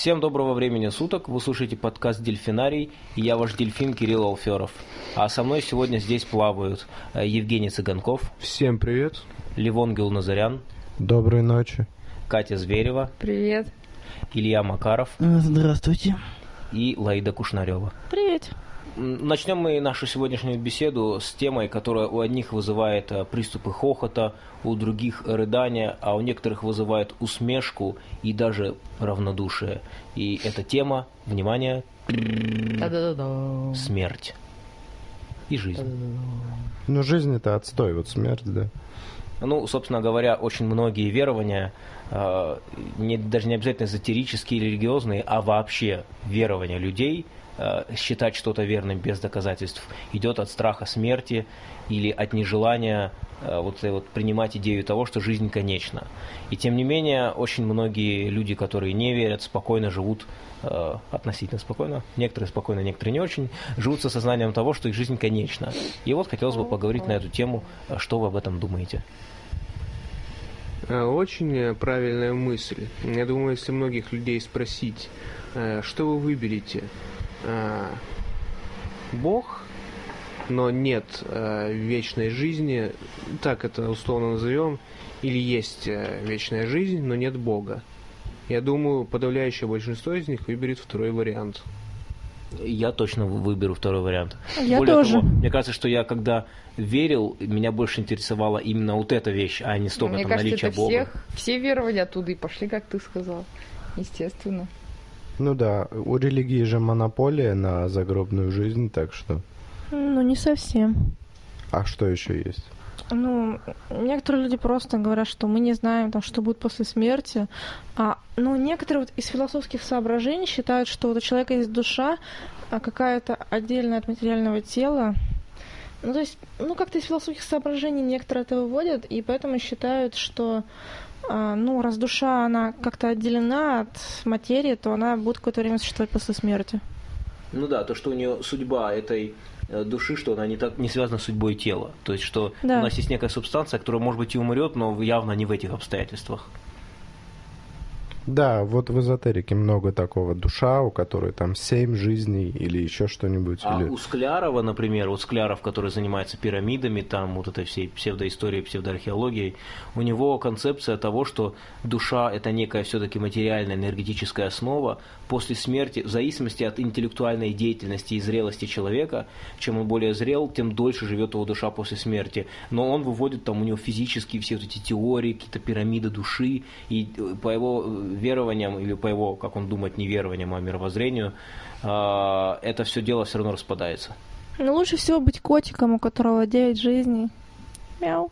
Всем доброго времени суток. Вы слушаете подкаст «Дельфинарий» и я ваш дельфин Кирилл Алферов. А со мной сегодня здесь плавают э, Евгений Цыганков. Всем привет. Ливон Гилназарян. Доброй ночи. Катя Зверева. Привет. Илья Макаров. Здравствуйте. И Лаида Кушнарева. Привет. Начнем мы нашу сегодняшнюю беседу с темой, которая у одних вызывает э, приступы хохота, у других рыдания, а у некоторых вызывает усмешку и даже равнодушие. И эта тема, внимание, смерть и жизнь. Ну, жизнь это отстой, вот смерть, да. Ну, собственно говоря, очень многие верования, э, не, даже не обязательно эзотерические или религиозные, а вообще верования людей – считать что-то верным без доказательств идет от страха смерти или от нежелания э, вот, вот принимать идею того, что жизнь конечна. И тем не менее, очень многие люди, которые не верят, спокойно живут, э, относительно спокойно, некоторые спокойно, некоторые не очень, живут со сознанием того, что их жизнь конечна. И вот хотелось бы поговорить на эту тему, что вы об этом думаете. Очень правильная мысль. Я думаю, если многих людей спросить, что вы выберете, э, Бог, но нет э, вечной жизни, так это условно назовем, или есть э, вечная жизнь, но нет Бога. Я думаю, подавляющее большинство из них выберет второй вариант. Я точно выберу второй вариант. Я Более тоже. Того, мне кажется, что я когда верил, меня больше интересовала именно вот эта вещь, а не столько там кажется, наличие это Бога. Всех, все верования оттуда и пошли, как ты сказал. Естественно. Ну да, у религии же монополия на загробную жизнь, так что... Ну, не совсем. А что еще есть? Ну, некоторые люди просто говорят, что мы не знаем, там, что будет после смерти. А, ну, некоторые вот из философских соображений считают, что вот у человека есть душа, а какая-то отдельная от материального тела. Ну, то есть, ну, как-то из философских соображений некоторые это выводят, и поэтому считают, что ну, раз душа, она как-то отделена от материи, то она будет какое-то время существовать после смерти. Ну да, то, что у нее судьба этой э, души, что она не, так, не связана с судьбой тела. То есть, что да. у нас есть некая субстанция, которая, может быть, и умрет, но явно не в этих обстоятельствах. Да, вот в эзотерике много такого. Душа, у которой там семь жизней или еще что-нибудь. А или... у Склярова, например, вот Скляров, который занимается пирамидами, там вот этой всей псевдоисторией, псевдоархеологией, у него концепция того, что душа – это некая все-таки материальная энергетическая основа. После смерти, в зависимости от интеллектуальной деятельности и зрелости человека, чем он более зрел, тем дольше живет его душа после смерти. Но он выводит там у него физические все вот эти теории, какие-то пирамиды души, и э, по его э, верованиям или по его, как он думает, не верованиям, а мировоззрению, а, это все дело все равно распадается. Ну, лучше всего быть котиком, у которого 9 жизней. Мяу.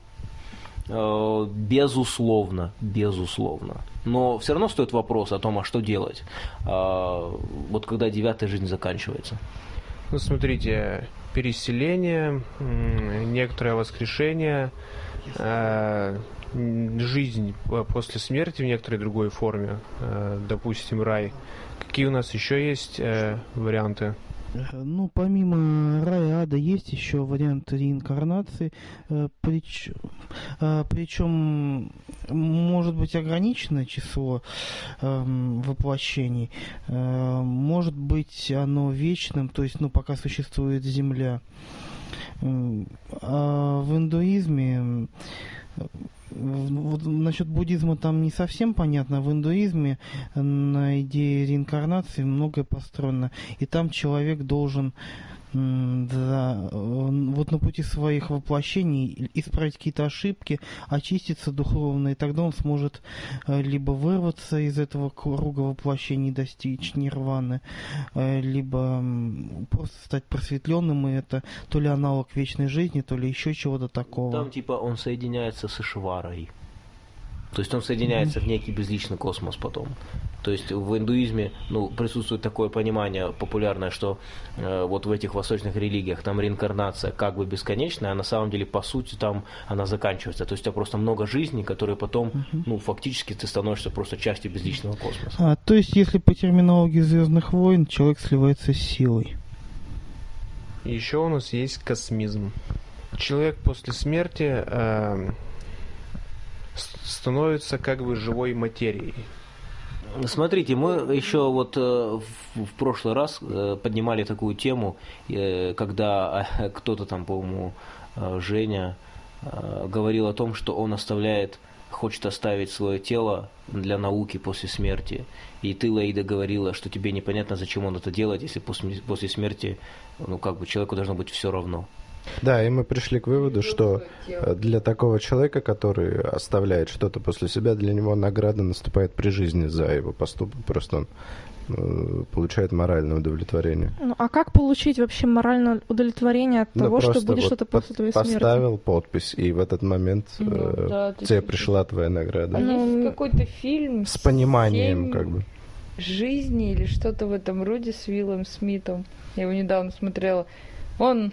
А, безусловно, безусловно. Но все равно стоит вопрос о том, а что делать, а, вот когда девятая жизнь заканчивается. Ну, смотрите, переселение, некоторое воскрешение, жизнь э, после смерти в некоторой другой форме, э, допустим, рай. Какие у нас еще есть э, варианты? Ну, помимо рая ада есть еще вариант реинкарнации, причем, причем может быть ограниченное число эм, воплощений, может быть оно вечным, то есть, ну, пока существует Земля. А в индуизме вот насчет буддизма там не совсем понятно. В индуизме на идее реинкарнации многое построено. И там человек должен да, вот на пути своих воплощений исправить какие-то ошибки, очиститься духовно, и тогда он сможет э, либо вырваться из этого круга воплощений, достичь нирваны, э, либо просто стать просветленным, и это то ли аналог вечной жизни, то ли еще чего-то такого. Там типа он соединяется с Ишварой. То есть он соединяется mm-hmm. в некий безличный космос потом. То есть в индуизме ну, присутствует такое понимание популярное, что э, вот в этих восточных религиях там реинкарнация как бы бесконечная, а на самом деле по сути там она заканчивается. То есть у тебя просто много жизней, которые потом, ну фактически ты становишься просто частью безличного космоса. А, то есть если по терминологии Звездных войн человек сливается с силой. Еще у нас есть космизм. Человек после смерти э, становится как бы живой материей. Смотрите, мы еще вот э, в, прошлый раз э, поднимали такую тему, э, когда э, кто-то там, по-моему, Женя говорил о том, что он оставляет, хочет оставить свое тело для науки после смерти. И ты, Лаида, говорила, что тебе непонятно, зачем он это делает, если после смерти, ну, как бы человеку должно быть все равно. Да, и мы пришли к выводу, что э, для такого человека, который оставляет что-то после себя, для него награда наступает при жизни за его поступок. Просто он э, получает моральное удовлетворение. Ну, а как получить вообще моральное удовлетворение от Ну, того, что будет вот что-то после твоей смерти? Поставил подпись, и в этот момент Ну, э, да, тебе пришла твоя награда. А Ну, есть какой-то фильм С пониманием, «Семь как бы. жизни или что-то в этом роде с Уиллом Смитом. Я его недавно смотрела. Он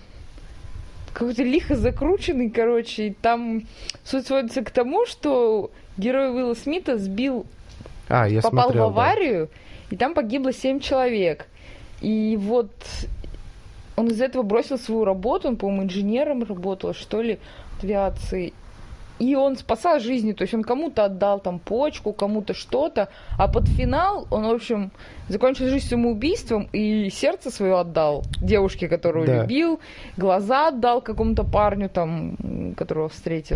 какой-то лихо закрученный, короче, и там суть сводится к тому, что герой Уилла Смита сбил, А, я попал смотрел, в аварию, и там погибло семь человек. И вот он из этого бросил свою работу, он, по-моему, инженером работал, что ли, авиации. И он спасал жизни, то есть он кому-то отдал там почку, кому-то что-то, а под финал он, в общем, закончил жизнь самоубийством и сердце свое отдал девушке, которую Да. любил, глаза отдал какому-то парню там, которого встретил.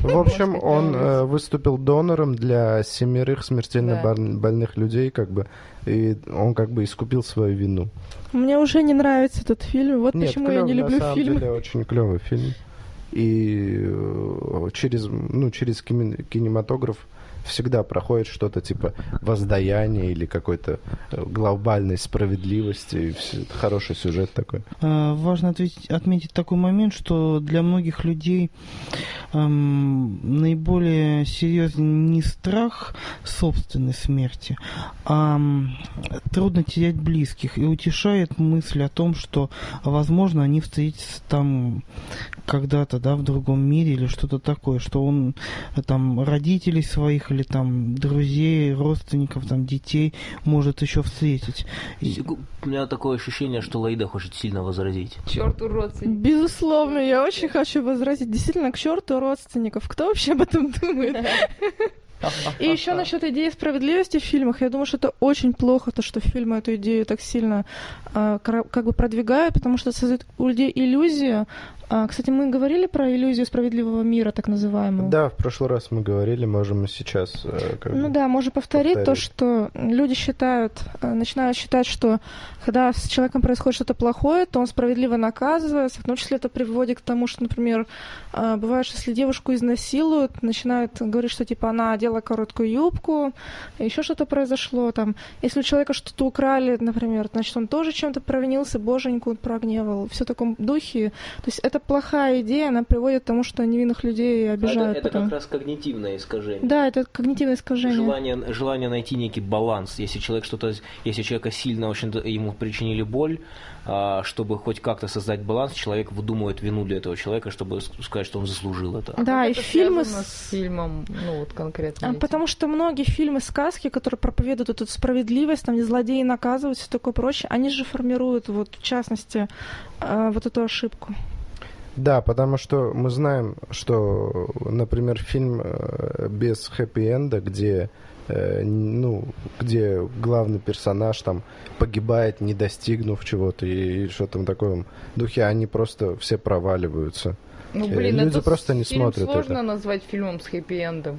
В общем, он э, выступил донором для семерых смертельно Да. больных людей, как бы, и он как бы искупил свою вину. Мне уже не нравится этот фильм. Вот Нет, почему я не люблю на самом фильмы. деле очень клевый фильм. И э, через, ну, через кинематограф всегда проходит что-то типа воздаяния или какой-то э, глобальной справедливости. Это хороший сюжет такой. Э, Важно ответить- отметить такой момент, что для многих людей эм, наиболее серьезен не страх собственной смерти, а трудно терять близких. И утешает мысль о том, что, возможно, они встретятся там когда-то, да, в другом мире или что-то такое, что он э, там родителей своих или там друзей, родственников, там детей может еще встретить. У меня такое ощущение, что Лаида хочет сильно возразить. Черт уродцы. Безусловно, я очень хочу возразить. Действительно, к черту родственников. Кто вообще об этом думает? И еще насчет идеи справедливости в фильмах. Я думаю, что это очень плохо, то, что фильмы эту идею так сильно кра- как бы продвигают, потому что создает у людей иллюзию. А, кстати, мы говорили про иллюзию справедливого мира, так называемую. Да, в прошлый раз мы говорили, можем и сейчас. э, как Ну да, можно повторить, то, повторить. что люди считают, э, начинают считать, что когда с человеком происходит что-то плохое, то он справедливо наказывается. В том числе это приводит к тому, что, например, э, бывает, что если девушку изнасилуют, начинают говорить, что типа она одела короткую юбку, еще что-то произошло там. Если у человека что-то украли, например, значит, он тоже чем-то провинился, боженьку прогневал. Все в таком духе. То есть это плохая идея, она приводит к тому, что невинных людей обижают это, это потом. как раз когнитивное искажение. Да, это когнитивное искажение. Желание, желание найти некий баланс. Если человек что-то, если человека сильно очень ему причинили боль, а, чтобы хоть как-то создать баланс, человек выдумывает вину для этого человека, чтобы сказать, что он заслужил это. Да, Как и это фильмы с... с фильмом, ну вот конкретно. А, этим? Потому что многие фильмы, сказки, которые проповедуют эту справедливость, там, где злодеи наказывают, все такое прочее, они же формируют, вот, в частности, э, вот эту ошибку. Да, потому что мы знаем, что, например, фильм э, без хэппи-энда, где э, ну, где главный персонаж там погибает, не достигнув чего-то и, что-то в таком духе, они просто все проваливаются. Ну, э, блин, люди этот просто не фильм смотрят сложно это. назвать фильмом с хэппи-эндом.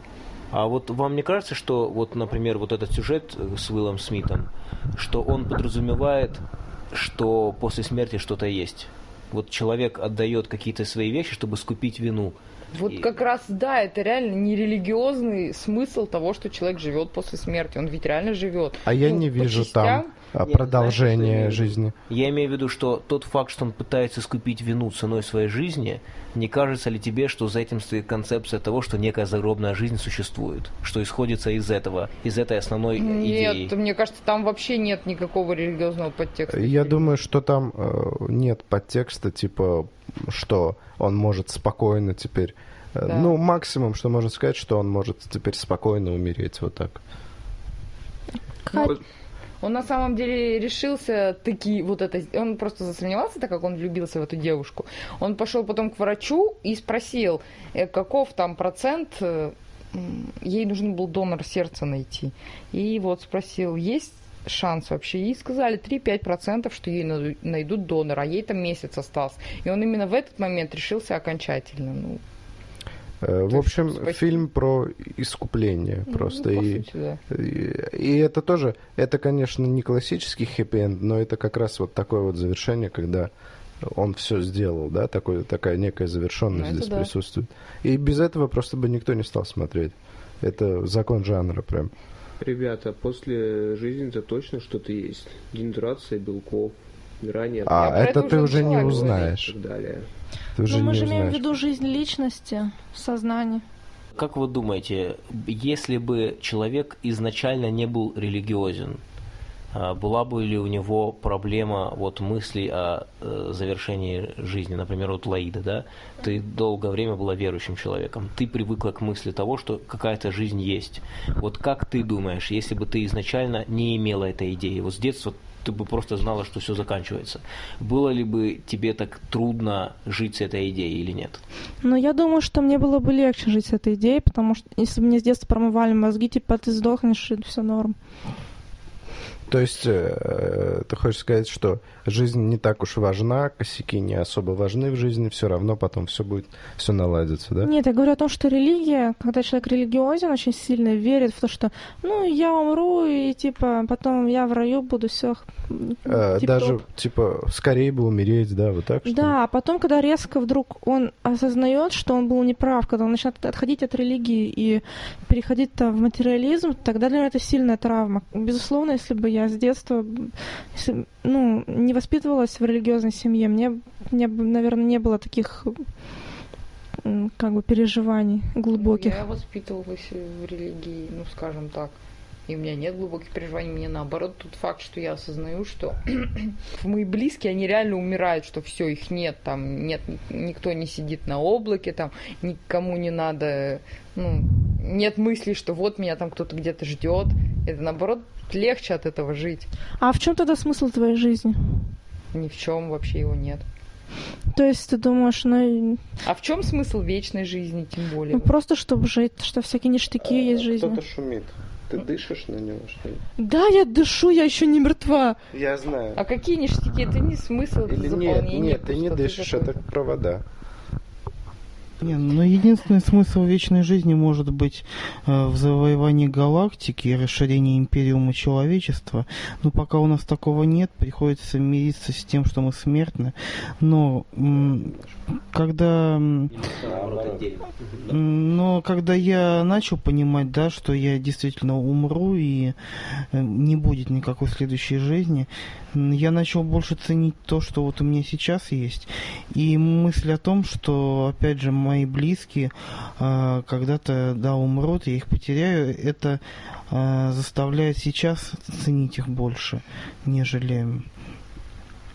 А вот вам не кажется, что вот, например, вот этот сюжет с Уиллом Смитом, что он подразумевает, что после смерти что-то есть? Вот человек отдает какие-то свои вещи, чтобы скупить вину. Вот И- как раз, да, это реально нерелигиозный смысл того, что человек живет после смерти. Он ведь реально живет. А я Ну, не вижу частям. там а, в виду. жизни. Я имею в виду, что тот факт, что он пытается скупить вину ценой своей жизни, не кажется ли тебе, что за этим стоит концепция того, что некая загробная жизнь существует? Что исходится из этого, из этой основной идеи? Нет, мне кажется, там вообще нет никакого религиозного подтекста. Я думаю, что там э, нет подтекста, типа, что он может спокойно теперь... э, Да. Ну, максимум, что можно сказать, что он может теперь спокойно умереть вот так. Кать, Он на самом деле решился таки вот это... Он просто засомневался, так как он влюбился в эту девушку. Он пошел потом к врачу и спросил, э, каков там процент э, ей нужен был донор сердца найти. И вот спросил, есть шанс вообще? Ей сказали 3-5%, что ей найдут донора, а ей там месяц остался. И он именно в этот момент решился окончательно. Ну, В То есть, общем, спасибо. фильм про искупление просто. ну, по и, сути, да. и, и это тоже, это, конечно, не классический хэппи-энд, но это как раз вот такое вот завершение, когда он все сделал, да, такой, такая некая завершенность Ну, это здесь да. присутствует. И без этого просто бы никто не стал смотреть. Это закон жанра прям. Ребята, после жизни-то точно что-то есть. Генерация белков, ранее А Я про это это ты уже не и узнаешь. так далее. Ты уже Но Ну, мы не же имеем в виду жизнь личности, сознание. Как вы думаете, если бы человек изначально не был религиозен, а, была бы ли у него проблема вот мысли о э, завершении жизни, например, вот Лаида, да? Ты долгое время была верующим человеком, ты привыкла к мысли того, что какая-то жизнь есть. Вот как ты думаешь, если бы ты изначально не имела этой идеи, вот с детства ты бы просто знала, что все заканчивается, было ли бы тебе так трудно жить с этой идеей или нет? Но я думаю, что мне было бы легче жить с этой идеей, потому что если бы мне с детства промывали мозги, типа ты сдохнешь, и все норм. То есть э, ты хочешь сказать, что жизнь не так уж важна, косяки не особо важны в жизни, все равно потом все будет, все наладится, да? Нет, я говорю о том, что религия, когда человек религиозен, очень сильно верит в то, что, ну, я умру, и, типа, потом я в раю буду, все. Э, даже, типа, скорее бы умереть, да, вот так? что? Да, а потом, когда резко вдруг он осознает, что он был неправ, когда он начинает отходить от религии и переходить там в материализм, тогда для него это сильная травма. Безусловно, если бы я с детства если, ну, не воспитывалась в религиозной семье, мне, мне наверное, не было таких как бы переживаний глубоких. Я воспитывалась в религии, ну, скажем так. И у меня нет глубоких переживаний, мне наоборот тот факт, что я осознаю, что мои близкие, они реально умирают, что все, их нет, там нет, никто не сидит на облаке, там никому не надо, ну, нет мысли, что вот меня там кто-то где-то ждет. Это наоборот легче от этого жить. А в чем тогда смысл твоей жизни? Ни в чем вообще его нет. То есть ты думаешь, ну, А в чем смысл вечной жизни, тем более? ну, просто чтобы жить, что всякие ништяки есть в жизни. Кто-то шумит. Ты дышишь на него, что ли? Да, я дышу, я еще не мертва. Я знаю. А какие ништяки? Это не смысл, это Или нет, заполнение. нет, ты не дышишь, это провода. Не, но единственный смысл вечной жизни может быть э, в завоевании галактики и расширении империума человечества. Но пока у нас такого нет, приходится мириться с тем, что мы смертны. Но когда Но когда я начал понимать, да, что я действительно умру и э, не будет никакой следующей жизни, я начал больше ценить то, что вот у меня сейчас есть. И мысль о том, что, опять же, мои близкие а, когда-то, да, умрут, я их потеряю, это а, заставляет сейчас ценить их больше, нежели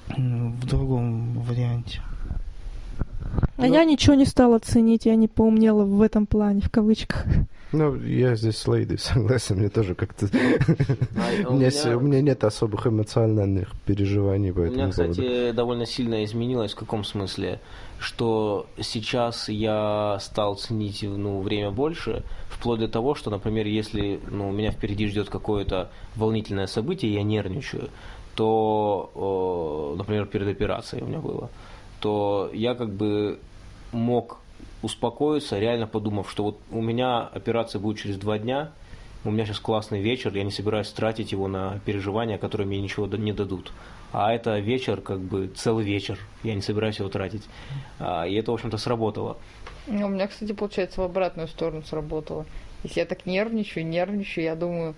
в другом варианте. А я ничего не стала ценить, я не поумнела в этом плане, в кавычках. Ну, я здесь с Лейдой согласен, мне тоже как-то... А У меня у меня нет особых эмоциональных переживаний по У меня, этому поводу. кстати, довольно сильно изменилось. В каком смысле? Что сейчас я стал ценить ну, время больше, вплоть до того, что, например, если ну, меня впереди ждет какое-то волнительное событие, я нервничаю, то, например, перед операцией у меня было, то я как бы мог успокоиться, реально подумав, что вот у меня операция будет через два дня, у меня сейчас классный вечер, я не собираюсь тратить его на переживания, которые мне ничего не дадут. А это вечер, как бы целый вечер, я не собираюсь его тратить. А, И это, в общем-то, сработало. Ну, У меня, кстати, получается, в обратную сторону сработало. Если я так нервничаю, нервничаю, я думаю,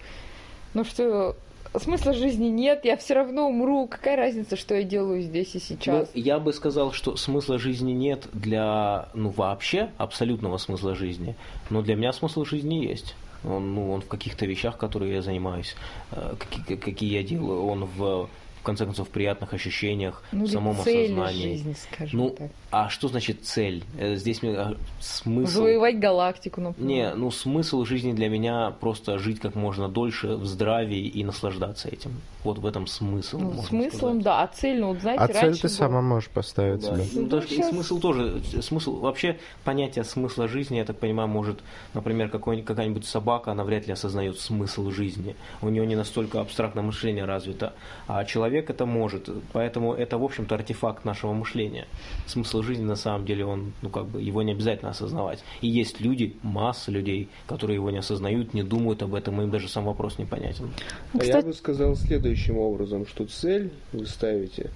ну что, смысла жизни нет, я все равно умру. Какая разница, что я делаю здесь и сейчас? Ну, я бы сказал, что смысла жизни нет для, ну, вообще абсолютного смысла жизни, но для меня смысл жизни есть. Он, ну, он в каких-то вещах, которые я занимаюсь, э, какие, какие я делаю, он в в конце концов, приятных ощущениях, Ну, в самом осознании. жизни, скажем Ну, так. а что значит цель? Э, Здесь мне а, смысл... Завоевать галактику, например. Не, ну смысл жизни для меня просто жить как можно дольше в здравии и наслаждаться этим. Вот в этом смысл. Ну, можно смыслом, сказать. да. А цель, ну, вот знаете, А цель ты было- сама можешь поставить Да, себе. ну, Ну, и щас- смысл тоже, смысл, вообще понятие смысла жизни, я так понимаю, может, например, какая-нибудь собака, она вряд ли осознает смысл жизни, у нее не настолько абстрактное мышление развито, а человек это может, поэтому это, в общем-то, артефакт нашего мышления. Смысл жизни, на самом деле, он, ну, как бы, его не обязательно осознавать. И есть люди, масса людей, которые его не осознают, не думают об этом, им даже сам вопрос непонятен. А я Кстати- бы сказал следующим образом, что цель вы ставите,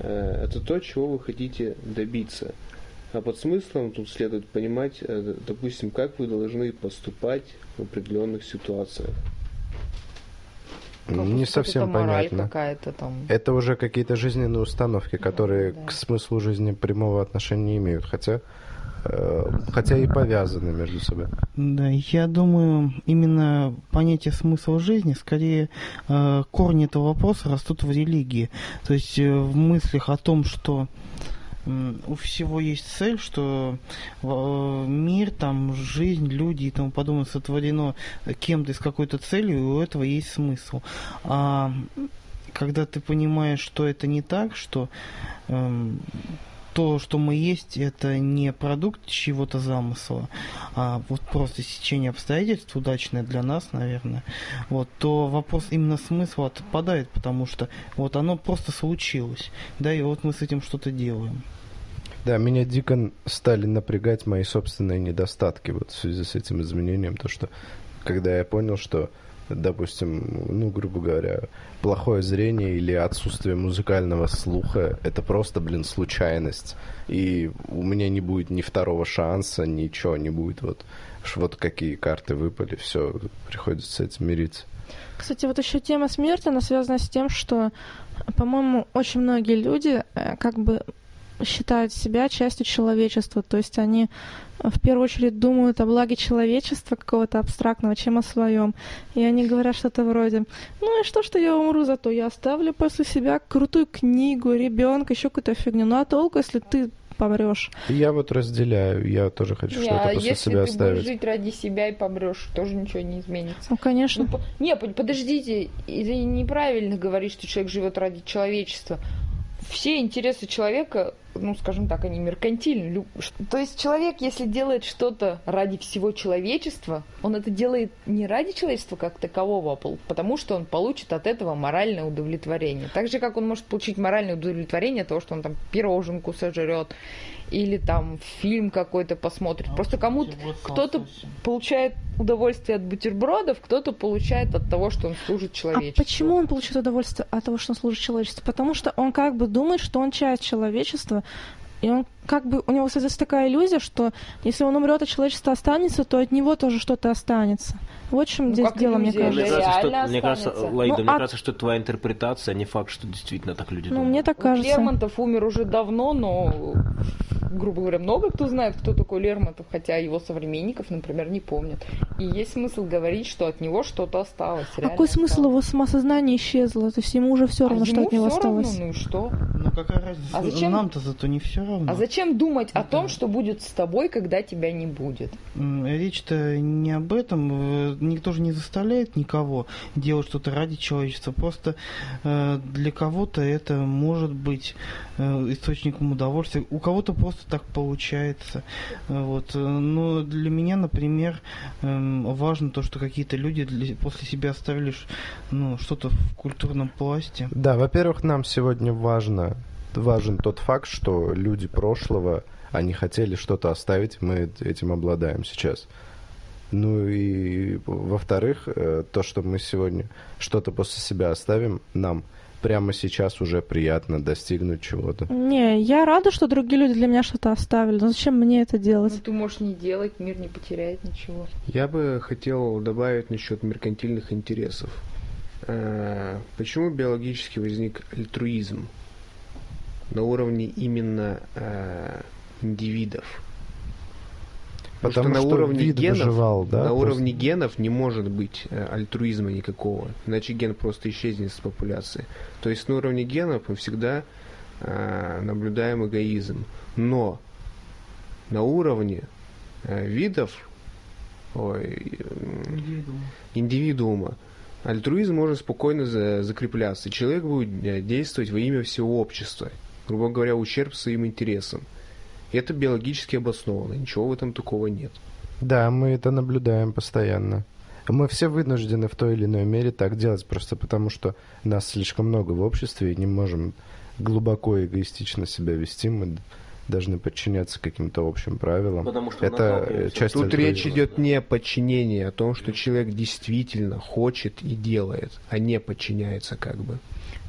э, это то, чего вы хотите добиться. А под смыслом тут следует понимать, э, допустим, как вы должны поступать в определенных ситуациях. Как Не совсем понятно. какая-то там. Это уже какие-то жизненные установки, которые да. к смыслу жизни прямого отношения не имеют, хотя, э, хотя и повязаны между собой. Да, я думаю, именно понятие смысла жизни, скорее э, корни этого вопроса растут в религии. То есть э, в мыслях о том, что у всего есть цель, что э, мир, там, жизнь, люди и тому подобное сотворено кем-то с какой-то целью, и у этого есть смысл. А когда ты понимаешь, что это не так, что эм, то, что мы есть, это не продукт чего-то замысла, а вот просто сечение обстоятельств удачное для нас, наверное, вот, то вопрос именно смысла отпадает, потому что вот оно просто случилось, да, и вот мы с этим что-то делаем. Да, меня дико стали напрягать мои собственные недостатки вот в связи с этим изменением, то что когда я понял, что, допустим, ну, грубо говоря, плохое зрение или отсутствие музыкального слуха – это просто, блин, случайность. И у меня не будет ни второго шанса, ничего не будет. Вот, вот какие карты выпали, все, приходится с этим мириться. Кстати, вот еще тема смерти, она связана с тем, что, по-моему, очень многие люди э, как бы считают себя частью человечества. То есть они э, в первую очередь думают о благе человечества какого-то абстрактного, чем о своем. И они говорят что-то вроде, ну и что, что я умру, зато я оставлю после себя крутую книгу, ребенка, еще какую-то фигню. Ну а толку, если ты помрешь? Я вот разделяю, я тоже хочу Не, что-то а после если себя ты оставить. будешь жить ради себя и помрешь, тоже ничего не изменится. Ну, конечно. Ну, по- не, под- подождите, или неправильно говорить, что человек живет ради человечества. Все интересы человека, ну, скажем так, они меркантильны. То есть человек, если делает что-то ради всего человечества, он это делает не ради человечества как такового, а потому что он получит от этого моральное удовлетворение. Так же, как он может получить моральное удовлетворение от того, что он там пироженку сожрет, или там фильм какой-то посмотрит. Просто кому-то кто-то получает удовольствие от бутербродов, кто-то получает от того, что он служит А человечеству. почему он получает удовольствие от того, что он служит человечеству? Потому что он как бы думает, что он часть человечества, и он как бы у него создается такая иллюзия, что если он умрет, а человечество останется, то от него тоже что-то останется. Вот в чем Ну, здесь дело, мне иллюзия, Мне кажется. кажется, что, мне кажется. Лаида, Ну, мне а- кажется, что это твоя интерпретация, а не факт, что действительно так люди Ну, думают. мне так Вот кажется. Лермонтов умер уже давно, но, грубо говоря, много кто знает, кто такой Лермонтов, хотя его современников, например, не помнят. И есть смысл говорить, что от него что-то осталось. А какой смысл осталось. его самосознание исчезло? То есть ему уже все А равно, что ему от него осталось. Равно, ну и что? Ну какая разница? А зачем- Нам-то зато не все равно. А зачем думать о Да. том, что будет с тобой, когда тебя не будет? Речь-то не об этом. Никто же не заставляет никого делать что-то ради человечества. Просто э, для кого-то это может быть э, источником удовольствия. У кого-то просто так получается. Вот. Но для меня, например, эм, важно то, что какие-то люди после себя оставили ну, что-то в культурном пласте. Да, во-первых, нам сегодня важно, важен тот факт, что люди прошлого, они хотели что-то оставить, мы этим обладаем сейчас. Ну и во-вторых, э, то, что мы сегодня что-то после себя оставим, нам прямо сейчас уже приятно достигнуть чего-то. Не, я рада, что другие люди для меня что-то оставили. Но зачем мне это Ну, делать? ты можешь не делать, мир не потеряет ничего. Я бы хотел добавить насчет меркантильных интересов. Э, Почему биологически возник альтруизм на уровне именно э, индивидов? Потому что на что уровне вид генов, выживал, да, на просто. уровне генов не может быть э, альтруизма никакого, иначе ген просто исчезнет с популяции. То есть на уровне генов мы всегда э, наблюдаем эгоизм, но на уровне э, видов, ой, м, индивидуума, альтруизм может спокойно за- закрепляться. Человек будет э, действовать во имя всего общества, грубо говоря, ущерб своим интересам. Это биологически обосновано, ничего в этом такого нет. Да, мы это наблюдаем постоянно. Мы все вынуждены в той или иной мере так делать, просто потому что нас слишком много в обществе и не можем глубоко эгоистично себя вести. Мы должны подчиняться каким-то общим правилам. Потому что это часть Тут альтруизма. речь идет не о подчинении, а о том, что человек действительно хочет и делает, а не подчиняется как бы.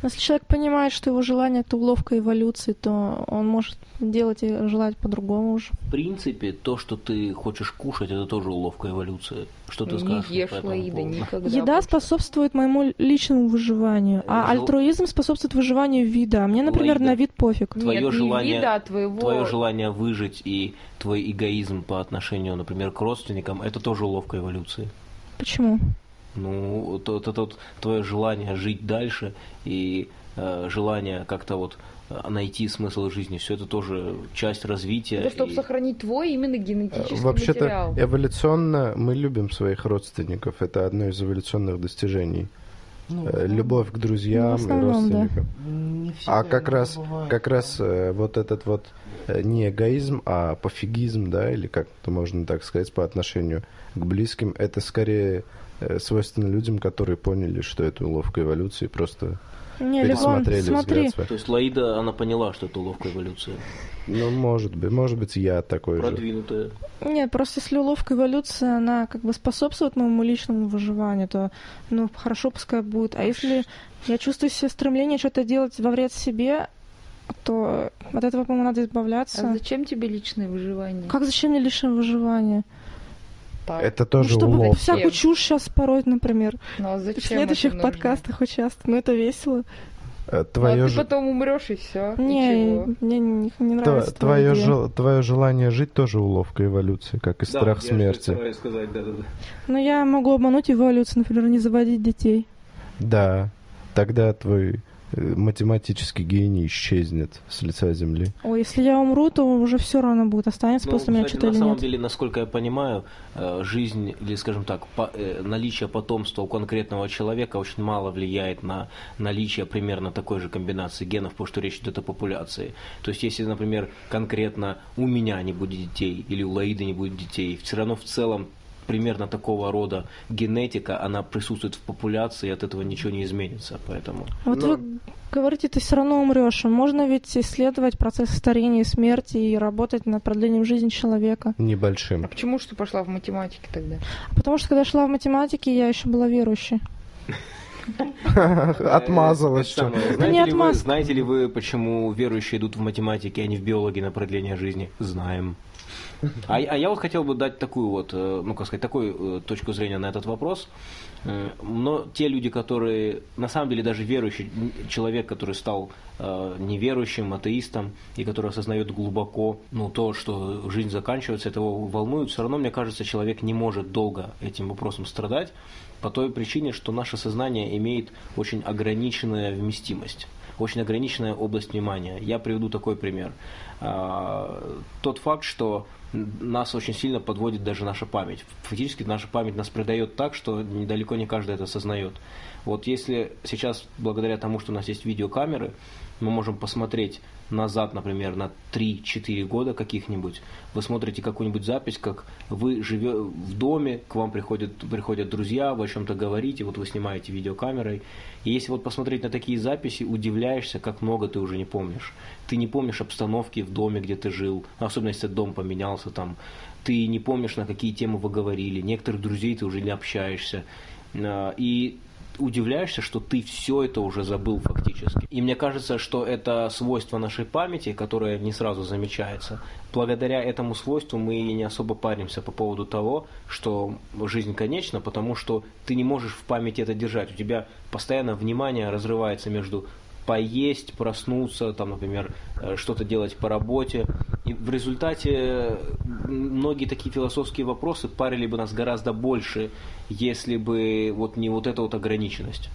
Но Если человек понимает, что его желание это уловка эволюции, то он может делать и желать по-другому уже. В принципе, то, что ты хочешь кушать, это тоже уловка эволюции. Что ты Не скажешь ешь, по Лаида, никогда. Еда больше. способствует моему личному выживанию, а Жел- альтруизм способствует выживанию вида. А мне, например, Лаида. на вид пофиг. Нет, твое не желание- вида, а твоего... Твое желание выжить и твой эгоизм по отношению, например, к родственникам, это тоже уловка эволюции. Почему? Ну, то, то, то- твое желание жить дальше и э, желание как-то вот э, найти смысл жизни, все это тоже часть развития. Это чтобы и- сохранить твой именно Э, генетический Вообще-то материал. эволюционно мы любим своих родственников. Это одно из эволюционных достижений. Ну, Э, Любовь к друзьям Ну, основном, и да. родственникам. всегда А как раз, бывает. как раз э, вот этот вот э, не эгоизм, а пофигизм, да, или как-то можно так сказать, по отношению к близким, это скорее э, свойственно людям, которые поняли, что это уловка эволюции, просто Не, Левон, пересмотрели смотри, взгляд свой. То есть Лаида, она поняла, что это уловка эволюции. Ну, может быть, может быть, я такой же. Продвинутая. Нет, просто если уловка эволюции, она как бы способствует моему личному выживанию, то, ну, хорошо пускай будет. А если я чувствую себе стремление что-то делать во вред себе, то от этого, по-моему, надо избавляться. А зачем тебе личное выживание? Как зачем мне личное выживание? Так. Это Ну, тоже чтобы уловка. всякую чушь сейчас пороть, например. Ну, а В зачем следующих это нужно? подкастах участвовать. Ну, это весело. Э, Ну, а Твое, ты потом умрешь и все. Не, мне не, не нравится. твое, идея. жел- твое желание жить тоже уловка эволюции, как и страх смерти. сказать, да, да, да. Но я могу обмануть эволюцию, например, не заводить детей. Да, тогда твой математический гений исчезнет с лица земли. Ой, если я умру, то уже все равно будет. Останется Ну, после меня что-то на или самом нет. деле, насколько я понимаю, э, жизнь или, скажем так, по- э, наличие потомства у конкретного человека очень мало влияет на наличие примерно такой же комбинации генов, потому что речь идет о популяции. То есть, если, например, конкретно у меня не будет детей или у Лаиды не будет детей, все равно в целом примерно такого рода генетика, она присутствует в популяции, и от этого ничего не изменится. Поэтому Вот Но- вы говорите, ты все равно умрешь. Можно ведь исследовать процесс старения и смерти и работать над продлением жизни человека. Небольшим. А почему что пошла в математике тогда? Потому что когда я шла в математике, я еще была верующей. Отмазалась. Это что. не Знаете, ли вы, знаете ли вы, почему верующие идут в математике, а не в биологии на продление жизни? Знаем. А, а я вот хотел бы дать такую вот, э, ну как сказать, такую э, точку зрения на этот вопрос. Э, Но те люди, которые, на самом деле даже верующий человек, который стал неверующим, атеистом, и который осознает глубоко ну, то, что жизнь заканчивается, это его волнует, все равно, мне кажется, человек не может долго этим вопросом страдать, по той причине, что наше сознание имеет очень ограниченную вместимость очень ограниченная область внимания. Я приведу такой пример. А, Тот факт, что нас очень сильно подводит даже наша память. Фактически наша память нас предает так, что недалеко не каждый это осознает. Вот если сейчас, благодаря тому, что у нас есть видеокамеры, мы можем посмотреть назад, например, на 3-4 года каких-нибудь, вы смотрите какую-нибудь запись, как вы живете в доме, к вам приходят, приходят друзья, вы о чем-то говорите, вот вы снимаете видеокамерой. И если вот посмотреть на такие записи, удивляешься, как много ты уже не помнишь. Ты не помнишь обстановки в доме, где ты жил, особенно если дом поменялся там. Ты не помнишь, на какие темы вы говорили, некоторых друзей ты уже не общаешься. А, И удивляешься, что ты все это уже забыл фактически. И мне кажется, что это свойство нашей памяти, которое не сразу замечается. Благодаря этому свойству мы не особо паримся по поводу того, что жизнь конечна, потому что ты не можешь в памяти это держать. У тебя постоянно внимание разрывается между поесть, проснуться, там, например, э, что-то делать по работе. И И в результате многие такие философские вопросы парили бы нас гораздо больше, если бы вот не вот эта вот ограниченность.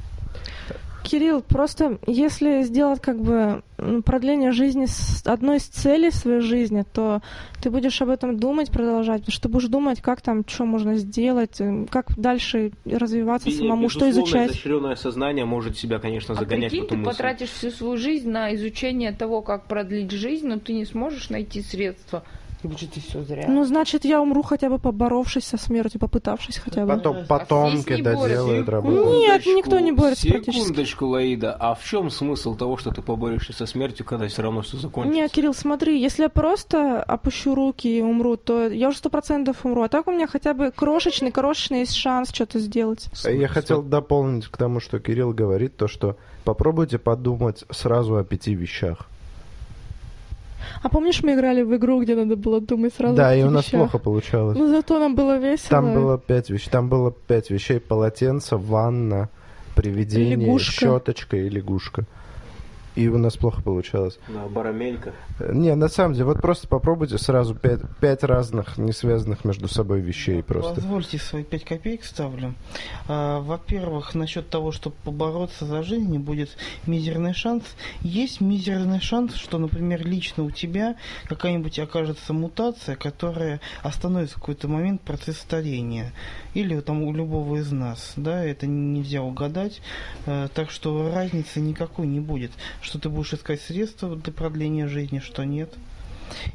Кирилл, просто если сделать как бы продление жизни с одной из целей своей жизни, то ты будешь об этом думать, продолжать, потому что ты будешь думать, как там, что можно сделать, э, как дальше развиваться И, самому, что изучать. изощренное сознание может себя, конечно, А загонять прикинь, в эту ты мысль. потратишь всю свою жизнь на изучение того, как продлить жизнь, но ты не сможешь найти средства. Ты все зря. Ну, значит, я умру хотя бы поборовшись со смертью, попытавшись хотя бы. Потом А потомки борются. доделают работу. Нет, никто не борется практически. Секундочку, Лаида, а в чем смысл того, что ты поборешься со смертью, когда все равно все закончится? Не, Кирилл, смотри, если я просто опущу руки и умру, то я уже сто процентов умру. А так у меня хотя бы крошечный, крошечный есть шанс что-то сделать. Я хотел дополнить к тому, что Кирилл говорит, то, что попробуйте подумать сразу о пяти вещах. А помнишь, мы играли в игру, где надо было думать сразу да, и у нас вещах? плохо получалось. Ну, зато нам было весело. Там было пять вещей. Там было пять вещей: полотенце, ванна, привидение, Лягушка. щеточка и лягушка. И у нас плохо получалось. Да, барамелька. Э, Не, на самом деле, вот просто попробуйте сразу пять, пять разных, не связанных между собой вещей просто. Позвольте свои пять копеек ставлю. А, Во-первых, насчет того, чтобы побороться за жизнь, будет мизерный шанс. Есть мизерный шанс, что, например, лично у тебя какая-нибудь окажется мутация, которая остановит в какой-то момент процесс старения. Или там у любого из нас. Да, это нельзя угадать. Э, Так что разницы никакой не будет. Что ты будешь искать средства для продления жизни, что нет.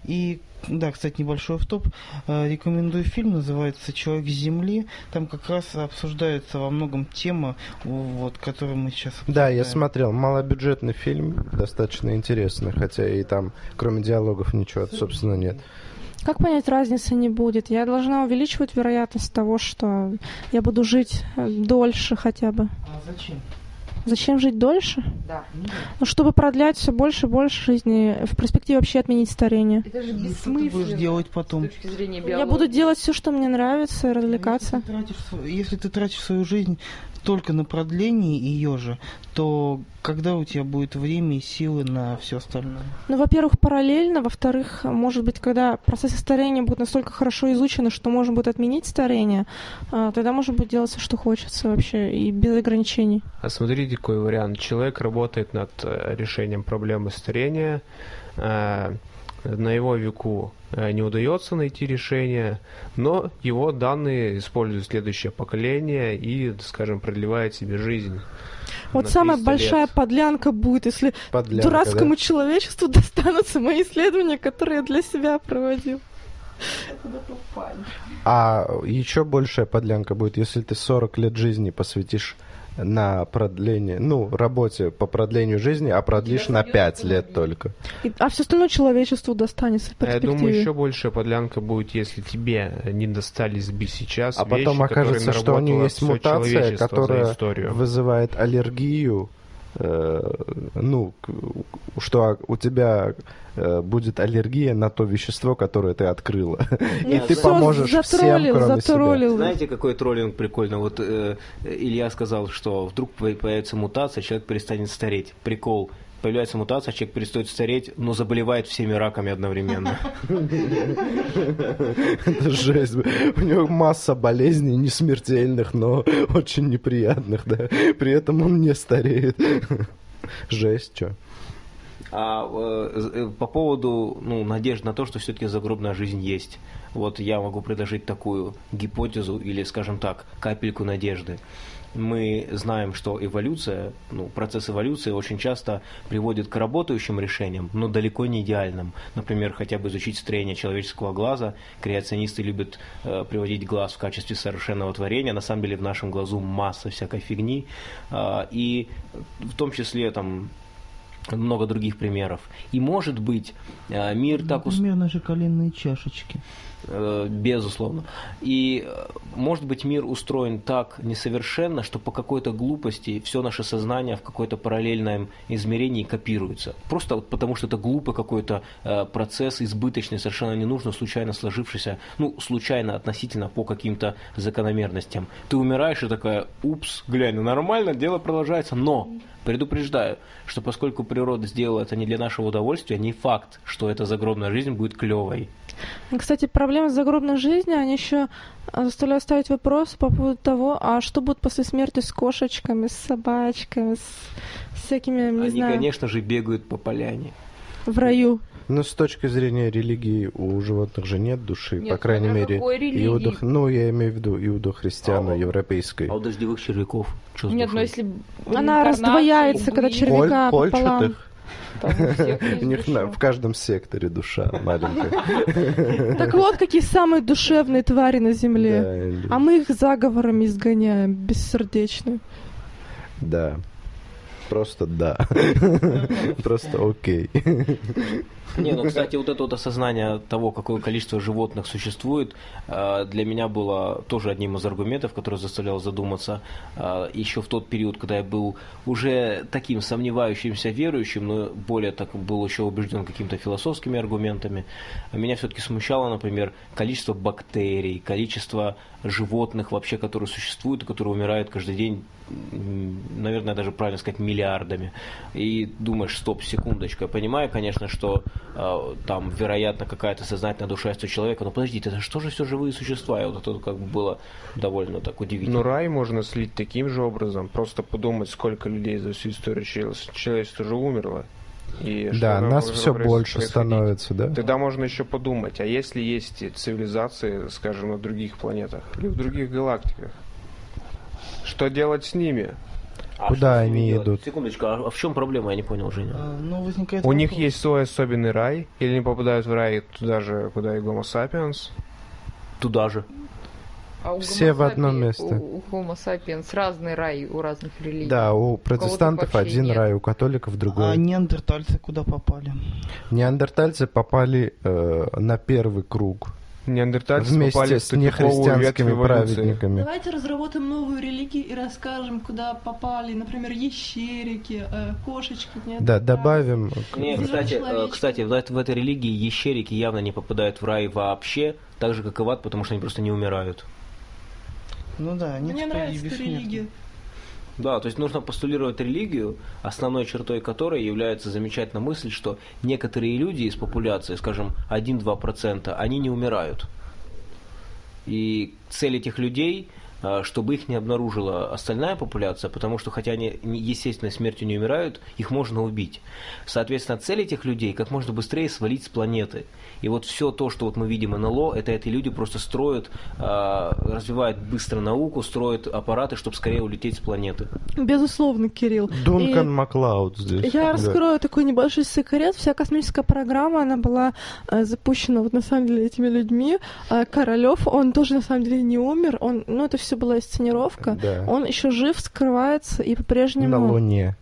И да, кстати, небольшой топ. Рекомендую фильм, называется «Человек с Земли». Там как раз обсуждается во многом тема, вот, которую мы сейчас Да, я обсуждаем. смотрел. Малобюджетный фильм, достаточно интересный, хотя и там, кроме диалогов, ничего, собственно, нет. Как понять, разницы не будет? Я должна увеличивать вероятность того, что я буду жить э, дольше хотя бы. А зачем? Зачем жить дольше? Да. Ну, чтобы продлять все больше и больше жизни, в перспективе вообще отменить старение. Это же Ну, что ты бессмысленно. будешь делать С потом? точки зрения Я биологии. буду делать все, что мне нравится, развлекаться. Если ты, тратишь, если ты тратишь свою жизнь только на продление ее же, то когда у тебя будет время и силы на все остальное? Ну, во-первых, параллельно, во-вторых, может быть, когда процессы старения будут настолько хорошо изучены, что можно будет отменить старение, а, тогда можно будет делать все, что хочется вообще, и без ограничений. А смотрите, какой вариант. Человек работает над э, решением проблемы старения. э, На его веку э, не удается найти решение, но его данные использует следующее поколение и, скажем, продлевает себе жизнь. Вот на самая 300 большая лет. подлянка будет, если Подлянка, дурацкому да? человечеству достанутся мои исследования, которые я для себя проводил. А еще большая подлянка будет, если ты 40 лет жизни посвятишь на продление, ну, работе по продлению жизни, а продлишь на 5 лет только. И- а все остальное человечеству достанется в А Я думаю, еще большая подлянка будет, если тебе не достались бы сейчас А потом вещи, которые окажется, что у нее есть мутация, которая вызывает аллергию, ну, к- что у тебя э, будет аллергия на то вещество, которое ты открыла. И Нет, ты всё, поможешь всем, затроллил, кроме себя. затроллил. Знаете, какой троллинг прикольно? Вот э, Илья сказал, что вдруг по- появится мутация, человек перестанет стареть. Прикол. Появляется мутация, человек перестает стареть, но заболевает всеми раками одновременно. Это жесть. У него масса болезней, не смертельных, но очень неприятных, да. При этом он не стареет. Жесть, что. А э, э, по поводу ну, надежд на то, что все-таки загробная жизнь есть. Вот я могу предложить такую гипотезу или, скажем так, капельку надежды. Мы знаем, что эволюция, ну, процесс эволюции очень часто приводит к работающим решениям, но далеко не идеальным. Например, хотя бы изучить строение человеческого глаза. Креационисты любят э, приводить глаз в качестве совершенного творения. На самом деле в нашем глазу масса всякой фигни. А, и в том числе там много других примеров. И может быть, э, мир так ус- Например, наши коленные чашечки. Э, Безусловно. И, э, может быть, мир устроен так несовершенно, что по какой-то глупости все наше сознание в какое-то параллельном измерении копируется. Просто вот потому, что это глупый какой-то э, процесс, избыточный, совершенно ненужно, случайно сложившийся, ну, случайно относительно по каким-то закономерностям. Ты умираешь и такая, упс, глянь, ну нормально, дело продолжается, но Предупреждаю, что поскольку природа сделала это не для нашего удовольствия, не факт, что эта загробная жизнь будет клевой. Кстати, проблемы с загробной жизнью, они еще заставляют ставить вопрос по поводу того, а что будет после смерти с кошечками, с собачками, с всякими, не Они, знаю, конечно же, бегают по поляне. в раю. Но с точки зрения религии у животных же нет души, Нет, по крайней мере, иудо... ну я имею в виду иудо-христиано-европейской. А у дождевых червяков что Нет, но душой? если в Она раздвояется, когда были, червяк- Коль- пополам. Кольчатых. У них в каждом секторе душа маленькая. Так вот, какие самые душевные твари на земле. А мы их заговорами изгоняем, бессердечные. Да. Просто да. Просто окей. Не, ну, кстати, вот это вот осознание того, какое количество животных существует, э, для меня было тоже одним из аргументов, который заставлял задуматься э, еще в тот период, когда я был уже таким сомневающимся верующим, но более так был еще убежден какими-то философскими аргументами. Меня все-таки смущало, например, количество бактерий, количество животных вообще, которые существуют и которые умирают каждый день, наверное, даже правильно сказать, миллиардами. И думаешь, стоп, секундочку, я понимаю, конечно, что там, вероятно, какая-то сознательная душа есть у человека, но подождите, это что же все живые существа? И вот это как бы было довольно так удивительно. Ну, рай можно слить таким же образом. Просто подумать, сколько людей за всю историю чело- человечества уже умерло. И что Да, нас все больше становится, да? Тогда можно еще подумать, а если есть цивилизации, скажем, на других планетах или в других галактиках, что делать с ними? А Куда они идут? Секундочку, а в чем проблема, я не понял, Женя? А, Ну, возникает У них есть свой особенный рай, или они попадают в рай туда же, куда и Homo sapiens? Туда же. А у Все в одно место. У, у Homo sapiens разный рай у разных религий. Да, у протестантов вообще один нет. рай, у католиков А другой. неандертальцы куда попали? Неандертальцы попали э, на первый круг Неандертальцы вместе попали с нехристианскими праведниками. Давайте разработаем новую религию и расскажем, куда попали, например, ящерики, э, кошечки. Нет, Да, добавим. Не, Зеленый кстати, э, кстати, в, эт- в этой религии ящерики явно не попадают в рай вообще, так же, как и в ад, потому что они просто не умирают. Ну да, нет Мне нравится эта религия. Да, то есть нужно постулировать религию, основной чертой которой является замечательная мысль, что некоторые люди из популяции, скажем, 1-2%, они не умирают. И цель этих людей, а, чтобы их не обнаружила остальная популяция, потому что хотя они естественной смертью не умирают, их можно убить. Соответственно, цель этих людей как можно быстрее свалить с планеты. И вот все то, что вот мы видим НЛО, это эти люди просто строят, а, развивают быстро науку, строят аппараты, чтобы скорее улететь с планеты. Безусловно, Кирилл. Дункан И Маклауд здесь. Я Да. раскрою такой небольшой секрет. Вся космическая программа, она была э, запущена вот на самом деле этими людьми. А Королев, он тоже на самом деле не умер. Он, ну, это все была сценировка. Да. Он еще жив, скрывается и На по-прежнему... Луне.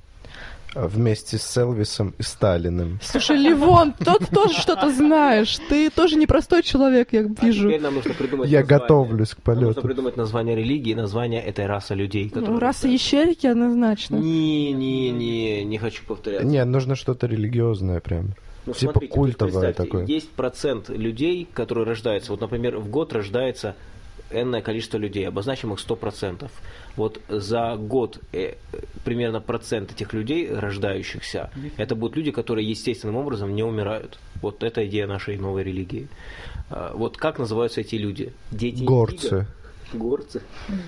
А Вместе с Элвисом и Сталиным. Слушай, Ливон, ты тоже что-то знаешь. Ты тоже непростой человек, я А вижу. теперь нам нужно придумать Я название. готовлюсь к Нам нужно полету. придумать название религии, название этой расы людей. Ну, раса ящерики однозначно. Не, не, не, не хочу повторяться. Не, нужно что-то религиозное прям. Ну, Типа смотрите, культовое такое. Есть процент людей, которые рождаются. Вот, например, в год рождается энное количество людей, обозначим их 100%. Вот за год э, примерно процент этих людей, рождающихся, это будут люди, которые естественным образом не умирают. Вот это идея нашей новой религии. А, Вот как называются эти люди? Дети Горцы. Индиго? Горцы.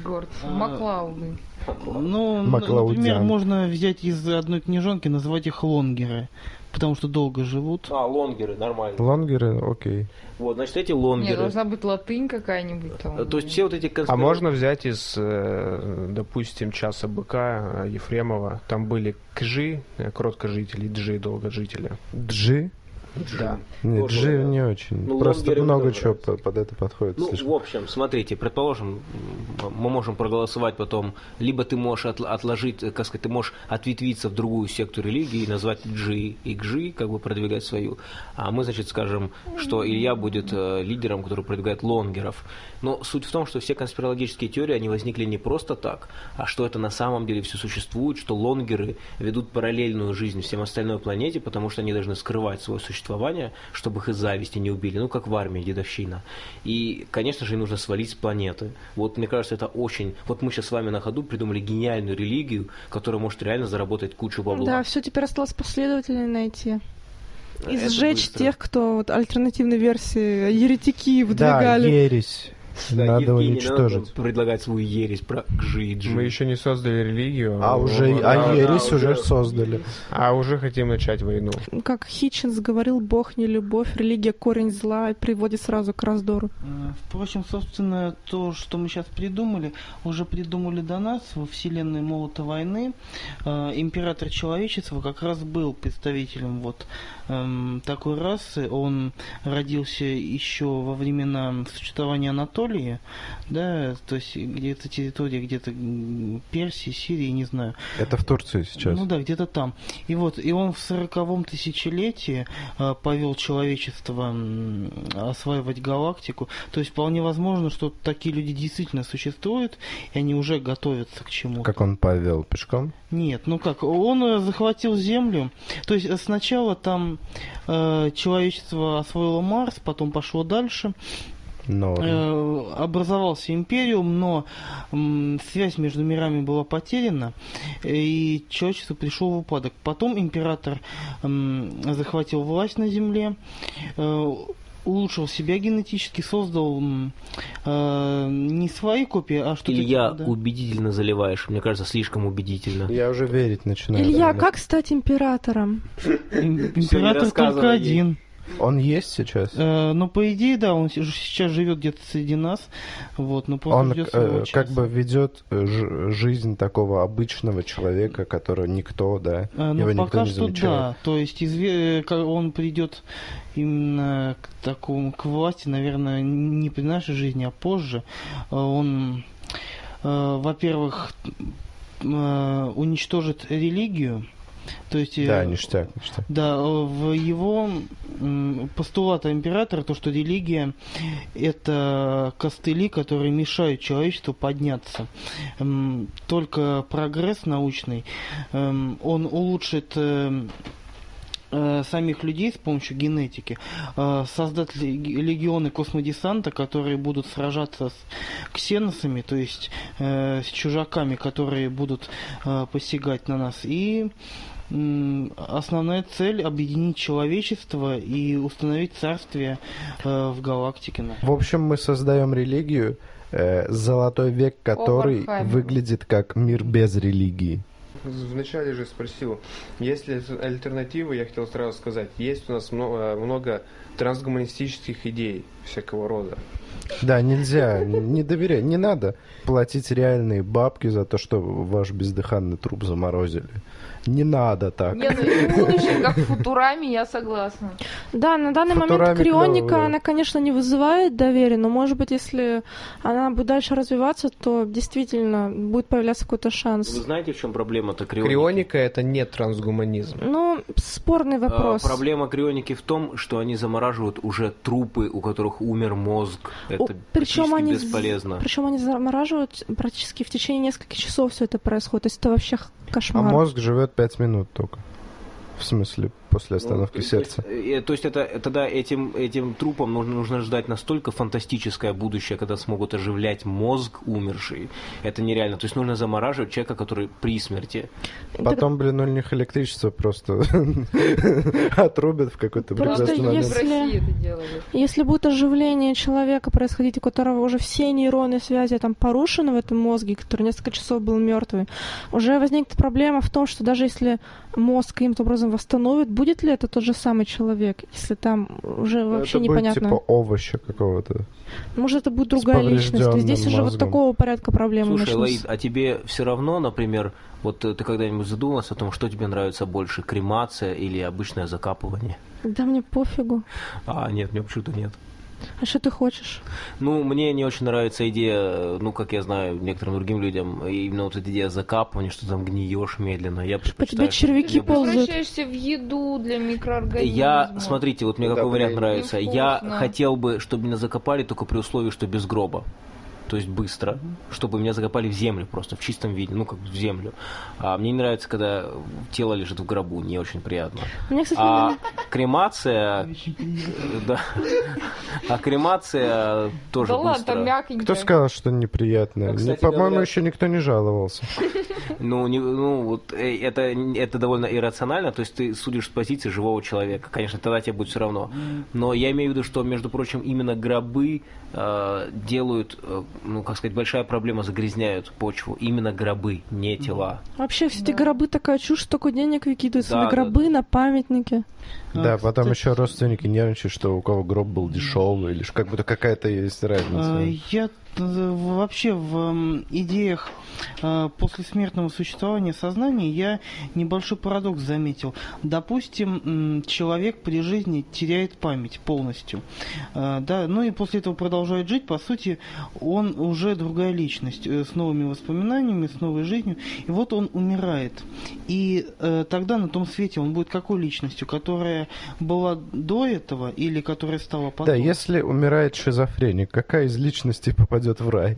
Горцы. А, Маклауды. Ну, например, можно взять из одной книжонки, назвать их лонгеры, потому что долго живут. А, лонгеры, нормально. Лонгеры, окей. Вот, значит, эти Не, лонгеры. должна быть латынь какая-нибудь там. То есть все вот эти А конспира- можно взять из, э, допустим, часа быка Ефремова, там были кжи, э, кроткожители, джи, долгожители. Джи? Да. Нет, Тоже, Джи да. не очень. Ну, Просто много чего нравятся. по- под это подходит. Ну, слишком. в общем, смотрите, предположим, мы можем проголосовать потом, либо ты можешь отл- отложить, э, как сказать, ты можешь ответвиться в другую секту религии и назвать Джи и Гжи, как бы продвигать свою. А мы, значит, скажем, что Илья будет э, лидером, который продвигает лонгеров. Но суть в том, что все конспирологические теории, они возникли не просто так, а что это на самом деле все существует, что лонгеры ведут параллельную жизнь всем остальной планете, потому что они должны скрывать свое существование существования, чтобы их из зависти не убили, ну, как в армии, дедовщина. И, конечно же, им нужно свалить с планеты. Вот, мне кажется, это очень... Вот мы сейчас с вами на ходу придумали гениальную религию, которая может реально заработать кучу бабла. Да, все теперь осталось последователей найти. И сжечь тех, кто вот альтернативной версии еретики Да, выдвигали. ересь. Да, Надо Евгений, уничтожить. надо предлагать свою ересь про Гжиджи. Мы еще не создали религию. А уже, а ересь да, уже создали. А уже хотим начать войну. Как Хитчинс говорил, Бог не любовь, религия корень зла и приводит сразу к раздору. Э, Впрочем, собственно, то, что мы сейчас придумали, уже придумали до нас во вселенной Молота войны. Э, Император человечества как раз был представителем вот эм, такой расы. Он родился еще во времена существования Анатолии, да, то есть где-то территория, где-то Персии, Сирии, не знаю. Это в Турции сейчас. Ну да, где-то там. И вот, и он в сороковом тысячелетии э, повел человечество осваивать галактику. То есть вполне возможно, что такие люди действительно существуют, и они уже готовятся к чему-то. Как он повел пешком? Нет, ну как, он э, захватил Землю. То есть э, сначала там э, человечество освоило Марс, потом пошло дальше. Но Э, образовался империум, но связь между мирами была потеряна, и человечество пришло в упадок. Потом император захватил власть на земле, э, улучшил себя генетически, создал э, не свои копии, а что-то... Илья, типа, да. убедительно заливаешь. Мне кажется, слишком убедительно. я уже верить начинаю. Илья, наверное. как стать императором? Им- Император только один. Он есть сейчас? Э, ну, по идее, да, он сейчас живет где-то среди нас, вот, но Он э, как бы ведет э, жизнь такого обычного человека, которого никто, да, его Ну, никто пока не что замечает. да. То есть изве- э, он придет именно к такому к власти, наверное, не при нашей жизни, а позже. Э, Он, э, во-первых, э, уничтожит религию. То есть, э, Да, ништяк, ништяк. да, э, в его постулата императора то, что религия это костыли, которые мешают человечеству подняться. Только прогресс научный, эм, он улучшит э, самих людей с помощью генетики, создать леги- легионы космодесанта, которые будут сражаться с ксеносами, то есть с чужаками, которые будут посягать на нас. И основная цель объединить человечество и установить царствие э, в галактике. В общем, мы создаем религию, э, золотой век, который выглядит как мир без религии. Вначале же спросил, есть ли альтернативы, я хотел сразу сказать, есть у нас много, много трансгуманистических идей всякого рода. Да, нельзя, не доверяй, не надо платить реальные бабки за то, что ваш бездыханный труп заморозили. Не надо так. Не, ну и будущее, как в Футураме, я согласна. Да, на данный момент Футурами крионика, клёво, да. она, конечно, не вызывает доверия, но, может быть, если она будет дальше развиваться, то действительно будет появляться какой-то Вы шанс. знаете, в чем проблема-то крионики? Крионика это не трансгуманизм. Ну, спорный А, вопрос. Проблема крионики в том, что они замораживают уже трупы, у которых умер мозг. Это О, причем они, бесполезно. Причем они замораживают практически в течение нескольких часов все это происходит. То есть это вообще х- А кошмар. мозг живет пять минут только. В смысле, после остановки Ну, то сердца. есть, э, То есть это тогда этим, этим трупам нужно, нужно ждать настолько фантастическое будущее, когда смогут оживлять мозг умерший. Это нереально. То есть нужно замораживать человека, который при смерти. Так Потом, блин, у них электричество просто отрубят в какой-то Просто прекрасный момент. если- будет оживление человека происходить, у которого уже все нейронные связи там порушены в этом мозге, который несколько часов был мертвый, уже возникнет проблема в том, что даже если мозг каким-то образом восстановит, будет ли это тот же самый человек, если там уже вообще это непонятно. будет типа овоща какого-то. Может, это будет другая личность. Здесь уже вот мозгом. такого порядка проблемы Слушай, начнутся. Лаид, а тебе все равно, например, вот э, ты когда-нибудь задумался о том, что тебе нравится больше, кремация или обычное закапывание? Да мне пофигу. А, нет, мне почему-то нет. А что ты хочешь? Ну, мне не очень нравится идея, ну, как я знаю, некоторым другим людям, именно вот эта идея закапывания, что там гниешь медленно. Я По тебе червяки мне ползают. Превращаешься в еду для микроорганизмов. Я, смотрите, вот мне Да, какой вариант нравится. Я хотел бы, чтобы меня закопали только при условии, что без гроба. То есть быстро, чтобы меня закопали в землю просто, в чистом виде, ну как в землю. А мне не нравится, когда тело лежит в гробу, не очень приятно. Мне, кстати, А, не- кремация, да, а кремация тоже Да ладно. Кто сказал, что неприятно? Ну, По-моему, говоря- еще никто не жаловался. Ну, не- ну вот э, это, это довольно иррационально, то есть ты судишь с позиции живого человека. Конечно, тогда тебе будет все равно. Но я имею в виду, что, между прочим, именно гробы э, делают, э, ну, как сказать, большая проблема, загрязняют почву. Именно гробы, не тела. Вообще все эти гробы такая чушь, столько денег выкидывается Да, на да, гробы, на памятники. Да, А, потом кстати, еще родственники нервничают, что у кого гроб был дешевый, или как будто какая-то есть А, разница. Я э, вообще в идеях э, послесмертного существования сознания я небольшой парадокс заметил. Допустим, человек при жизни теряет память полностью, Э, да, ну и после этого продолжает жить. По сути, он уже другая личность э, с новыми воспоминаниями, с новой жизнью. И вот он умирает. И э, тогда на том свете он будет какой личностью, которая была до этого или которая стала потом? Да, если умирает шизофреник, какая из личностей попадет в рай?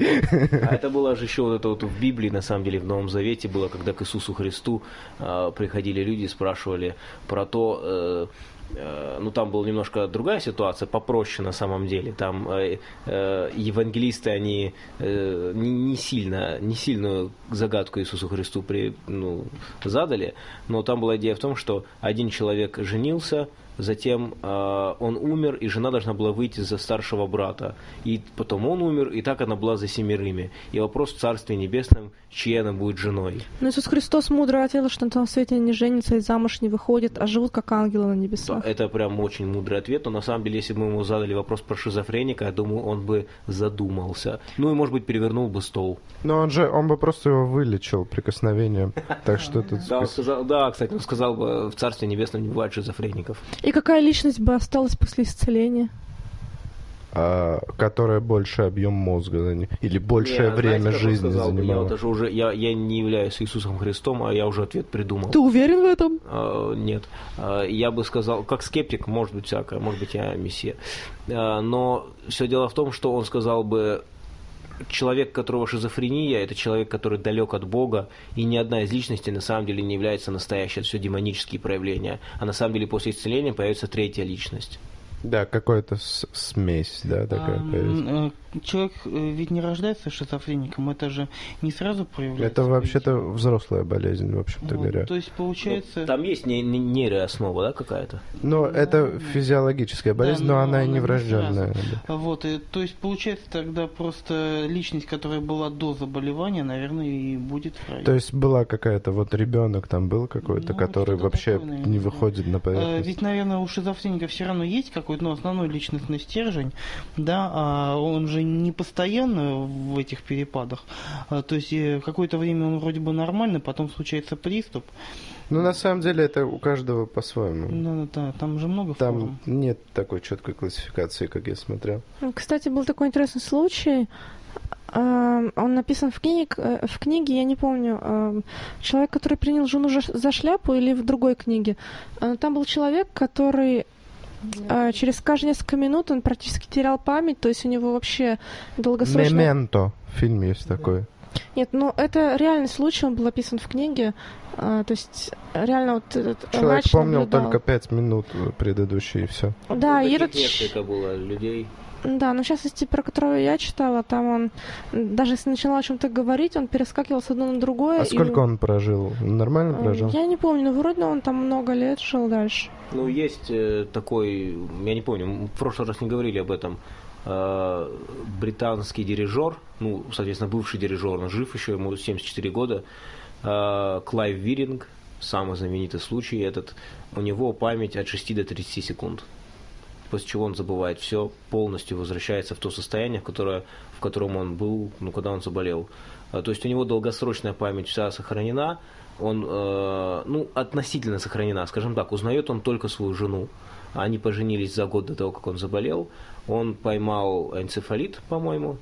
А это было же еще вот это вот в Библии, на самом деле, в Новом Завете было, когда к Иисусу Христу э, приходили люди и спрашивали про то, э, э, ну там была немножко другая ситуация, попроще на самом деле. Там э, э, евангелисты, они э, не, не сильно, не сильную загадку Иисусу Христу при, ну, задали, но там была идея в том, что один человек женился, Затем э, он умер, и жена должна была выйти за старшего брата. И потом он умер, и так она была за семерыми. И вопрос в Царстве Небесном, чьей она будет женой. Но Иисус Христос мудро ответил, что на том свете не женятся и замуж не выходят, а живут как ангелы на Да, небесах. это прям очень мудрый ответ, но на самом деле, если бы мы ему задали вопрос про шизофреника, я думаю, он бы задумался. Ну и, может быть, перевернул бы стол. Но он же, он бы просто его вылечил прикосновением. Так что тут... Да, он сказал, да, кстати, он сказал бы, в Царстве Небесном не бывает шизофреников. И какая личность бы осталась после исцеления? а, которая больше объем мозга заня- или большее Не, время знаете, жизни сказал бы? Я, занимала. вот даже уже, я, я не являюсь Иисусом Христом, а я уже ответ придумал. Ты уверен в этом? А, Нет. А, Я бы сказал, как скептик, может быть, всякое, может быть, я мессия. А, Но все дело в том, что он сказал бы, человек, которого шизофрения, это человек, который далек от Бога, и ни одна из личностей на самом деле не является настоящей, это все демонические проявления. А на самом деле после исцеления появится третья личность. Да, какая-то смесь, да, такая. А, человек э, ведь не рождается шизофреником, это же не сразу проявляется. Это вообще-то взрослая болезнь, в общем-то Вот, говоря. То есть получается... Ну, Там есть не- не- нейрооснова, да, какая-то? Но это физиологическая болезнь, но но она и она не врожденная. да. Вот, и, то есть получается тогда просто личность, которая была до заболевания, наверное, и будет в раю. То есть была какая-то, вот ребенок там был какой-то, Ну, который вообще такое, наверное, не да. выходит на Э, поверхность. Ведь, наверное, у шизофреника все равно есть какой-то ну, основной личностный стержень, да, а он же не постоянно в этих перепадах. А, То есть э, какое-то время он вроде бы нормальный, потом случается приступ. Ну, на самом деле, это у каждого по-своему. Да, да, да, там же много форм. Там нет такой четкой классификации, как я смотрел. Кстати, был такой интересный случай. Эм, Он написан в, книг, э, в книге, я не помню, эм, человек, который принял жену за- шляпу или в другой книге. Там был человек, который через каждые несколько минут он практически терял память, то есть у него вообще долгосрочно... Мементо. Фильм есть такой. Нет, ну это реальный случай, он был описан в книге. э, То есть реально вот этот Человек помнил наблюдал. только пять минут предыдущие, и все. Да, Ну, и этот... несколько было людей. Да, но в частности, про которого я читала, там он, даже если начинал о чем-то говорить, он перескакивал с одного на другое. А и сколько он прожил? Нормально Э, прожил? Я не помню, но вроде он там много лет жил дальше. Ну, есть э, такой, я не помню, мы в прошлый раз не говорили об этом, э, британский дирижер, ну, соответственно, бывший дирижер, он жив еще, ему 74 года, э, Клайв Виринг, самый знаменитый случай этот, у него память от 6 до 30 секунд. После чего он забывает все, полностью возвращается в то состояние, в, которое, в котором он был, ну, когда он заболел. А, То есть у него долгосрочная память вся сохранена, он, э, ну, относительно сохранена, скажем так, узнает он только свою жену. Они поженились за год до того, как он заболел. Он поймал энцефалит, по-моему,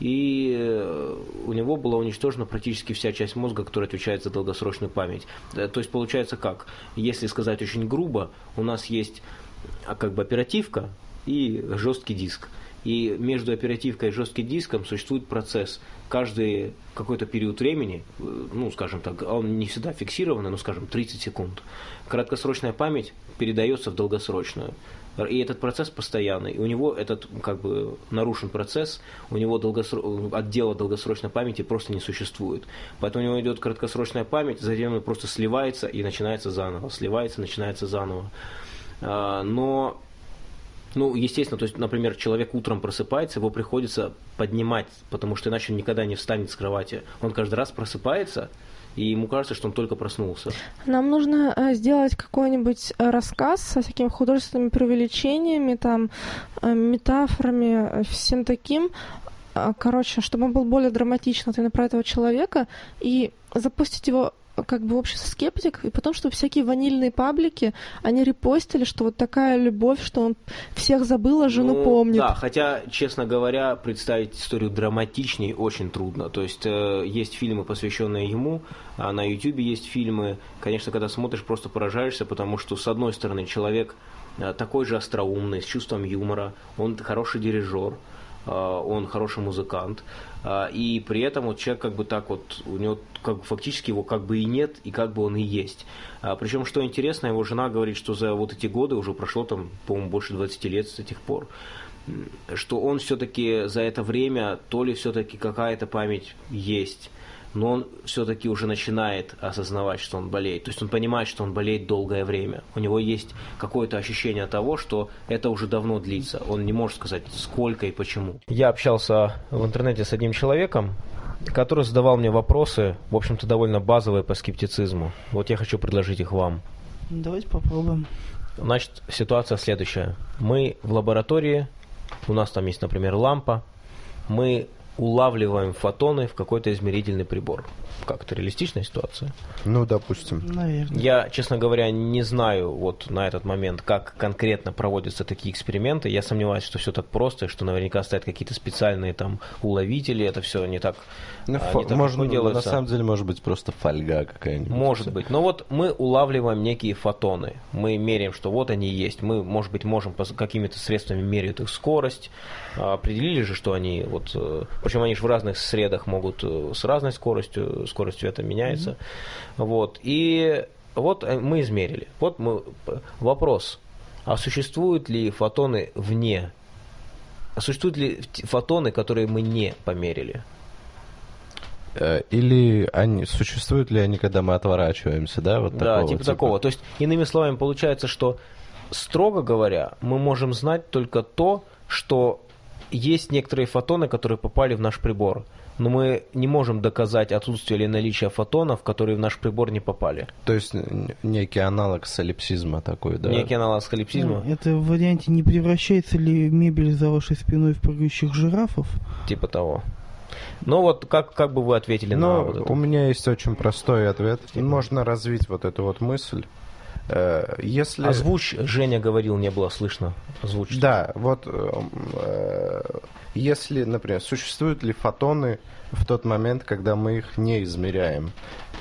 и э, у него была уничтожена практически вся часть мозга, которая отвечает за долгосрочную память. Э, То есть получается как? Если сказать очень грубо, у нас есть а, как бы оперативка и жесткий диск. и между оперативкой и жестким диском существует процесс. Каждый какой-то период времени, э, ну, скажем так, он не всегда фиксированный, но, скажем, 30 секунд, краткосрочная память передается в долгосрочную. И этот процесс постоянный. И у него этот как бы нарушен процесс, у него долгосро... отдела долгосрочной памяти просто не существует. Поэтому у него идет краткосрочная память, затем он просто сливается и начинается заново. Сливается, начинается заново. А, но ну, естественно, то есть, например, человек утром просыпается, его приходится поднимать, потому что иначе он никогда не встанет с кровати. Он каждый раз просыпается, и ему кажется, что он только проснулся. Нам нужно э, сделать какой-нибудь э, рассказ со всякими художественными преувеличениями, там, э, метафорами, всем таким, короче, чтобы он был более драматичный именно про этого человека, и запустить его как бы общество скептик, и потом, чтобы всякие ванильные паблики, они репостили, что вот такая любовь, что он всех забыл, а жену ну, помнит. Да, хотя, честно говоря, представить историю драматичнее очень трудно. То есть э, есть фильмы, посвященные ему, а на Ютубе есть фильмы. Конечно, когда смотришь, просто поражаешься, потому что, с одной стороны, человек э, такой же остроумный, с чувством юмора, он хороший дирижер, он хороший музыкант, э, и при этом вот человек как бы так вот, у него как фактически его как бы и нет, и как бы он и есть. А, причем, что интересно, его жена говорит, что за вот эти годы уже прошло там, по-моему, больше 20 лет с тех пор, что он все-таки за это время, то ли все-таки какая-то память есть, но он все-таки уже начинает осознавать, что он болеет. То есть он понимает, что он болеет долгое время. У него есть какое-то ощущение того, что это уже давно длится. Он не может сказать, сколько и почему. Я общался в интернете с одним человеком, который задавал мне вопросы, в общем-то, довольно базовые по скептицизму. Вот я хочу предложить их вам. Давайте попробуем. Значит, ситуация следующая. Мы в лаборатории, у нас там есть, например, лампа, мы улавливаем фотоны в какой-то измерительный прибор. Как это реалистичная ситуация? Ну, допустим. Наверное. Я, честно говоря, не знаю вот на этот момент, как конкретно проводятся такие эксперименты. Я сомневаюсь, что все так просто, и что наверняка стоят какие-то специальные там уловители. Это все не так, ну, а, фо- можно, легко делается. на самом деле, может быть, просто фольга какая-нибудь. Может быть. Но вот мы улавливаем некие фотоны. Мы меряем, что вот они есть. Мы, может быть, можем какими-то средствами мерить их скорость. А, Определили же, что они вот... э, Причем они же в разных средах могут э, с разной скоростью, скорость света меняется. Вот. И вот э, мы измерили. Вот мы... Вопрос. А существуют ли фотоны вне? А существуют ли фотоны, которые мы не померили? Э, Или они, существуют ли они, когда мы отворачиваемся, да? Вот Да, такого типа такого. То есть, иными словами, получается, что, строго говоря, мы можем знать только то, что есть некоторые фотоны, которые попали в наш прибор. Но мы не можем доказать отсутствие или наличие фотонов, которые в наш прибор не попали. То есть некий аналог солипсизма такой, да? Некий аналог скалипсизма, Ну, Это в варианте не превращается ли мебель за вашей спиной в прыгающих жирафов? типа того. Ну вот, как, как бы вы ответили на Но вот это? у меня есть очень простой ответ. Можно развить вот эту вот мысль. Э, Если... Озвучь, Женя говорил, не было слышно. Озвучь. Да, вот э, э, если, например, существуют ли фотоны в тот момент, когда мы их не измеряем,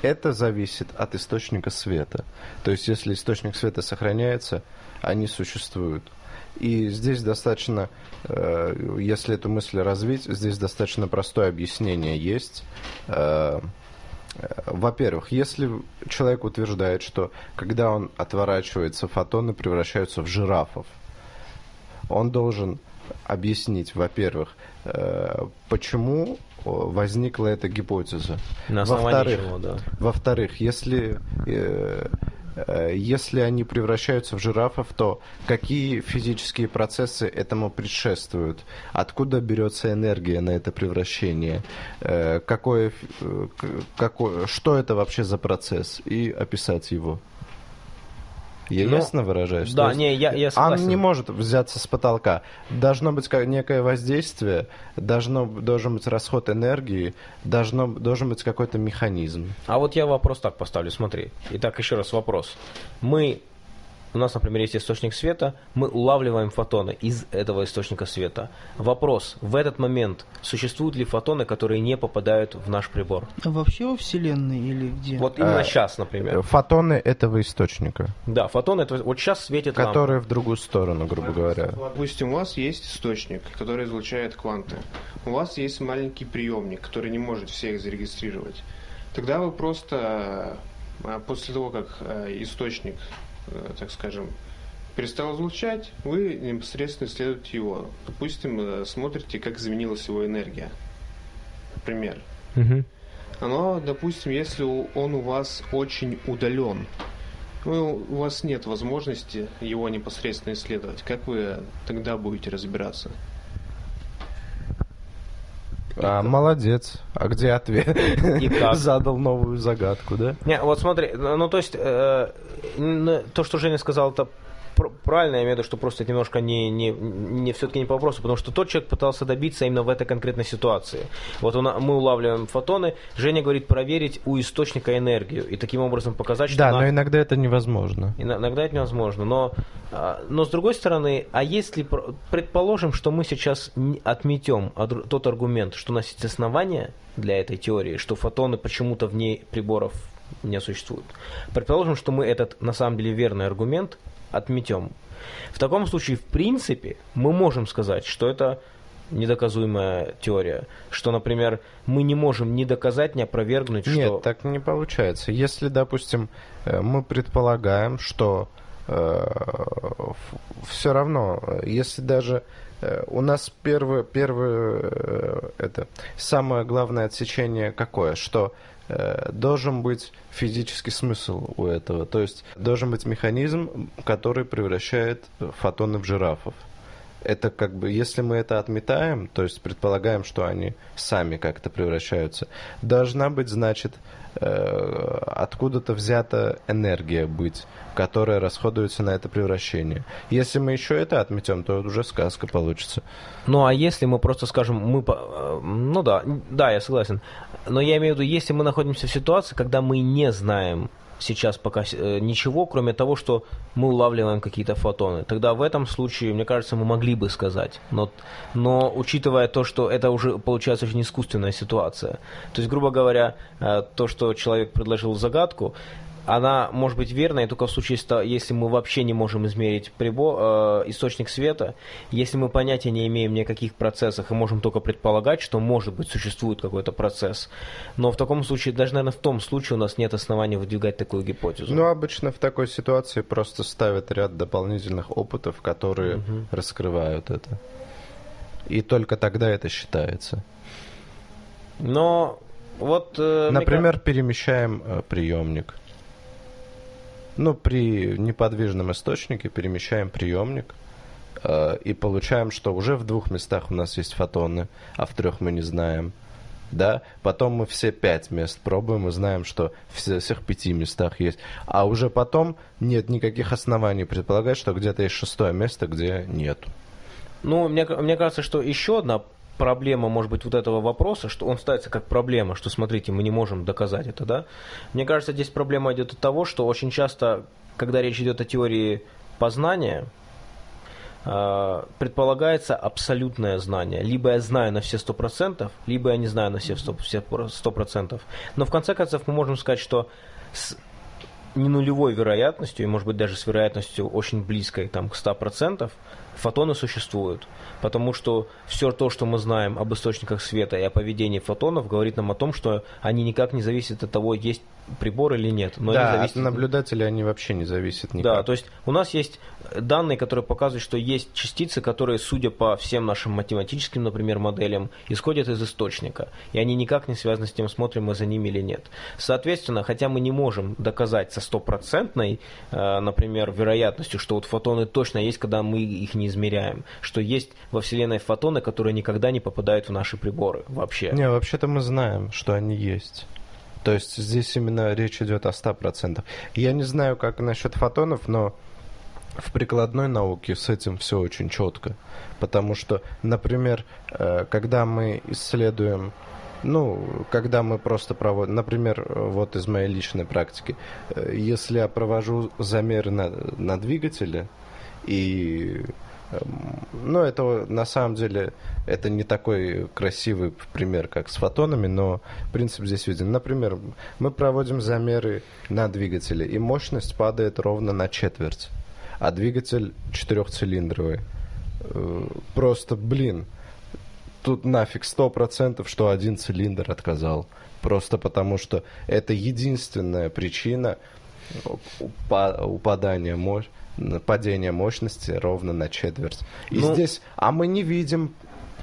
это зависит от источника света. То есть, если источник света сохраняется, они существуют. И здесь достаточно, э, если эту мысль развить, здесь достаточно простое объяснение есть. Э, э, Во-первых, если человек утверждает, что когда он отворачивается, фотоны превращаются в жирафов, он должен объяснить, во-первых, почему возникла эта гипотеза. На Во-вторых, чего, да. во-вторых, если, если они превращаются в жирафов, то какие физические процессы этому предшествуют? Откуда берется энергия на это превращение? Э, какое, э, какое, что это вообще за процесс? И описать его. Я Ну, ясно выражаюсь? да, не, я- я Он согласен. не может взяться с потолка. Должно быть ка- некое воздействие, должно, должен быть расход энергии, должно, должен быть какой-то механизм. А вот я вопрос так поставлю, смотри. Итак, еще раз вопрос. Мы у нас, например, есть источник света, мы улавливаем фотоны из этого источника света. Вопрос, в этот момент существуют ли фотоны, которые не попадают в наш прибор? А Вообще во Вселенной или где? Вот именно А, сейчас, например. Фотоны этого источника, Да, фотоны, это вот сейчас светит которые в другую сторону, грубо говоря. Допустим, у вас есть источник, который излучает кванты. У вас есть маленький приемник, который не может всех зарегистрировать. Тогда вы просто э, после того, как э, источник, э, так скажем, перестал излучать, вы непосредственно исследуете его. Допустим, э, смотрите, как изменилась его энергия. Например. Мгм. Оно, допустим, если он у вас очень удален, ну, у вас нет возможности его непосредственно исследовать. Как вы тогда будете разбираться? А, молодец. А где ответ? И как? Задал новую загадку, да? Не, вот смотри, ну то есть э, то, что Женя сказал, это правильно, я имею в виду, что просто немножко не, не, не все-таки не по вопросу, потому что тот человек пытался добиться именно в этой конкретной ситуации. Вот он, мы улавливаем фотоны, Женя говорит проверить у источника энергию и таким образом показать, что Да, на- но иногда это невозможно. Иногда это невозможно, но, а, но с другой стороны, а если пр- предположим, что мы сейчас отметем тот аргумент, что у нас есть основания для этой теории, что фотоны почему-то вне приборов не существуют. Предположим, что мы этот на самом деле верный аргумент отметем. В таком случае, в принципе, мы можем сказать, что это недоказуемая теория, что, например, мы не можем ни доказать, ни опровергнуть, Нет, что так не получается. Если, допустим, э, мы предполагаем, что все равно, э, если даже э, у нас первое, первое э, это самое главное отсечение какое, что э, должен быть физический смысл у этого, то есть должен быть механизм, который превращает фотоны в жирафов. Это как бы, если мы это отметаем, то есть предполагаем, что они сами как-то превращаются, должна быть, значит, э, откуда-то взята энергия быть, которая расходуется на это превращение. Если мы еще это отметем, то уже сказка получится. Ну а если мы просто скажем, мы, э, ну да, да, я согласен. Но я имею в виду, если мы находимся в ситуации, когда мы не знаем сейчас пока э, ничего, кроме того, что мы улавливаем какие-то фотоны, тогда в этом случае, мне кажется, мы могли бы сказать. Но, но учитывая то, что это уже получается очень искусственная ситуация. То есть, грубо говоря, э, то, что человек предложил загадку, она может быть верной только в случае, если мы вообще не можем измерить прибор, э, источник света, если мы понятия не имеем ни о каких процессах и можем только предполагать, что может быть существует какой-то процесс. Но в таком случае, даже, наверное, в том случае у нас нет оснований выдвигать такую гипотезу. Ну, обычно в такой ситуации просто ставят ряд дополнительных опытов, которые Мгм. раскрывают это. И только тогда это считается. Но вот... э, мне Например, перемещаем э, приемник. Ну, при неподвижном источнике перемещаем приемник э, и получаем, что уже в двух местах у нас есть фотоны, а в трех мы не знаем. Да, потом мы все пять мест пробуем и знаем, что в всех пяти местах есть. А уже потом нет никаких оснований предполагать, что где-то есть шестое место, где нету. Ну, мне, мне кажется, что еще одна проблема, может быть, вот этого вопроса, что он ставится как проблема, что, смотрите, мы не можем доказать это, да? Мне кажется, здесь проблема идет от того, что очень часто, когда речь идет о теории познания, э, предполагается абсолютное знание. Либо я знаю на все сто процентов, либо я не знаю на все сто сто процентов. Но в конце концов мы можем сказать, что с не нулевой вероятностью, и может быть даже с вероятностью очень близкой там, к 100%, фотоны существуют. Потому что все то, что мы знаем об источниках света и о поведении фотонов, говорит нам о том, что они никак не зависят от того, есть прибор или нет. Но да, от зависят наблюдателя они вообще не зависят никак. да, то есть у нас есть данные, которые показывают, что есть частицы, которые, судя по всем нашим математическим, например, моделям, исходят из источника. И они никак не связаны с тем, смотрим мы за ними или нет. Соответственно, хотя мы не можем доказать со стопроцентной, э, например, вероятностью, что вот фотоны точно есть, когда мы их не измеряем, что есть во Вселенной фотоны, которые никогда не попадают в наши приборы вообще. Не, вообще-то мы знаем, что они есть. То есть здесь именно речь идет о 100%. Я не знаю, как насчет фотонов, но в прикладной науке с этим все очень четко. Потому что, например, э, когда мы исследуем Ну, когда мы просто проводим, например, вот из моей личной практики, э, если я провожу замеры на, на двигателе, и, эм, ну, это на самом деле, это не такой красивый пример, как с фотонами, но принцип здесь виден. Например, мы проводим замеры на двигателе, и мощность падает ровно на четверть, а двигатель четырехцилиндровый. Э, Просто, блин, тут нафиг сто процентов, что один цилиндр отказал. Просто потому, что это единственная причина упа- упадания мощь падения мощности ровно на четверть. И Ну- здесь, а мы не видим,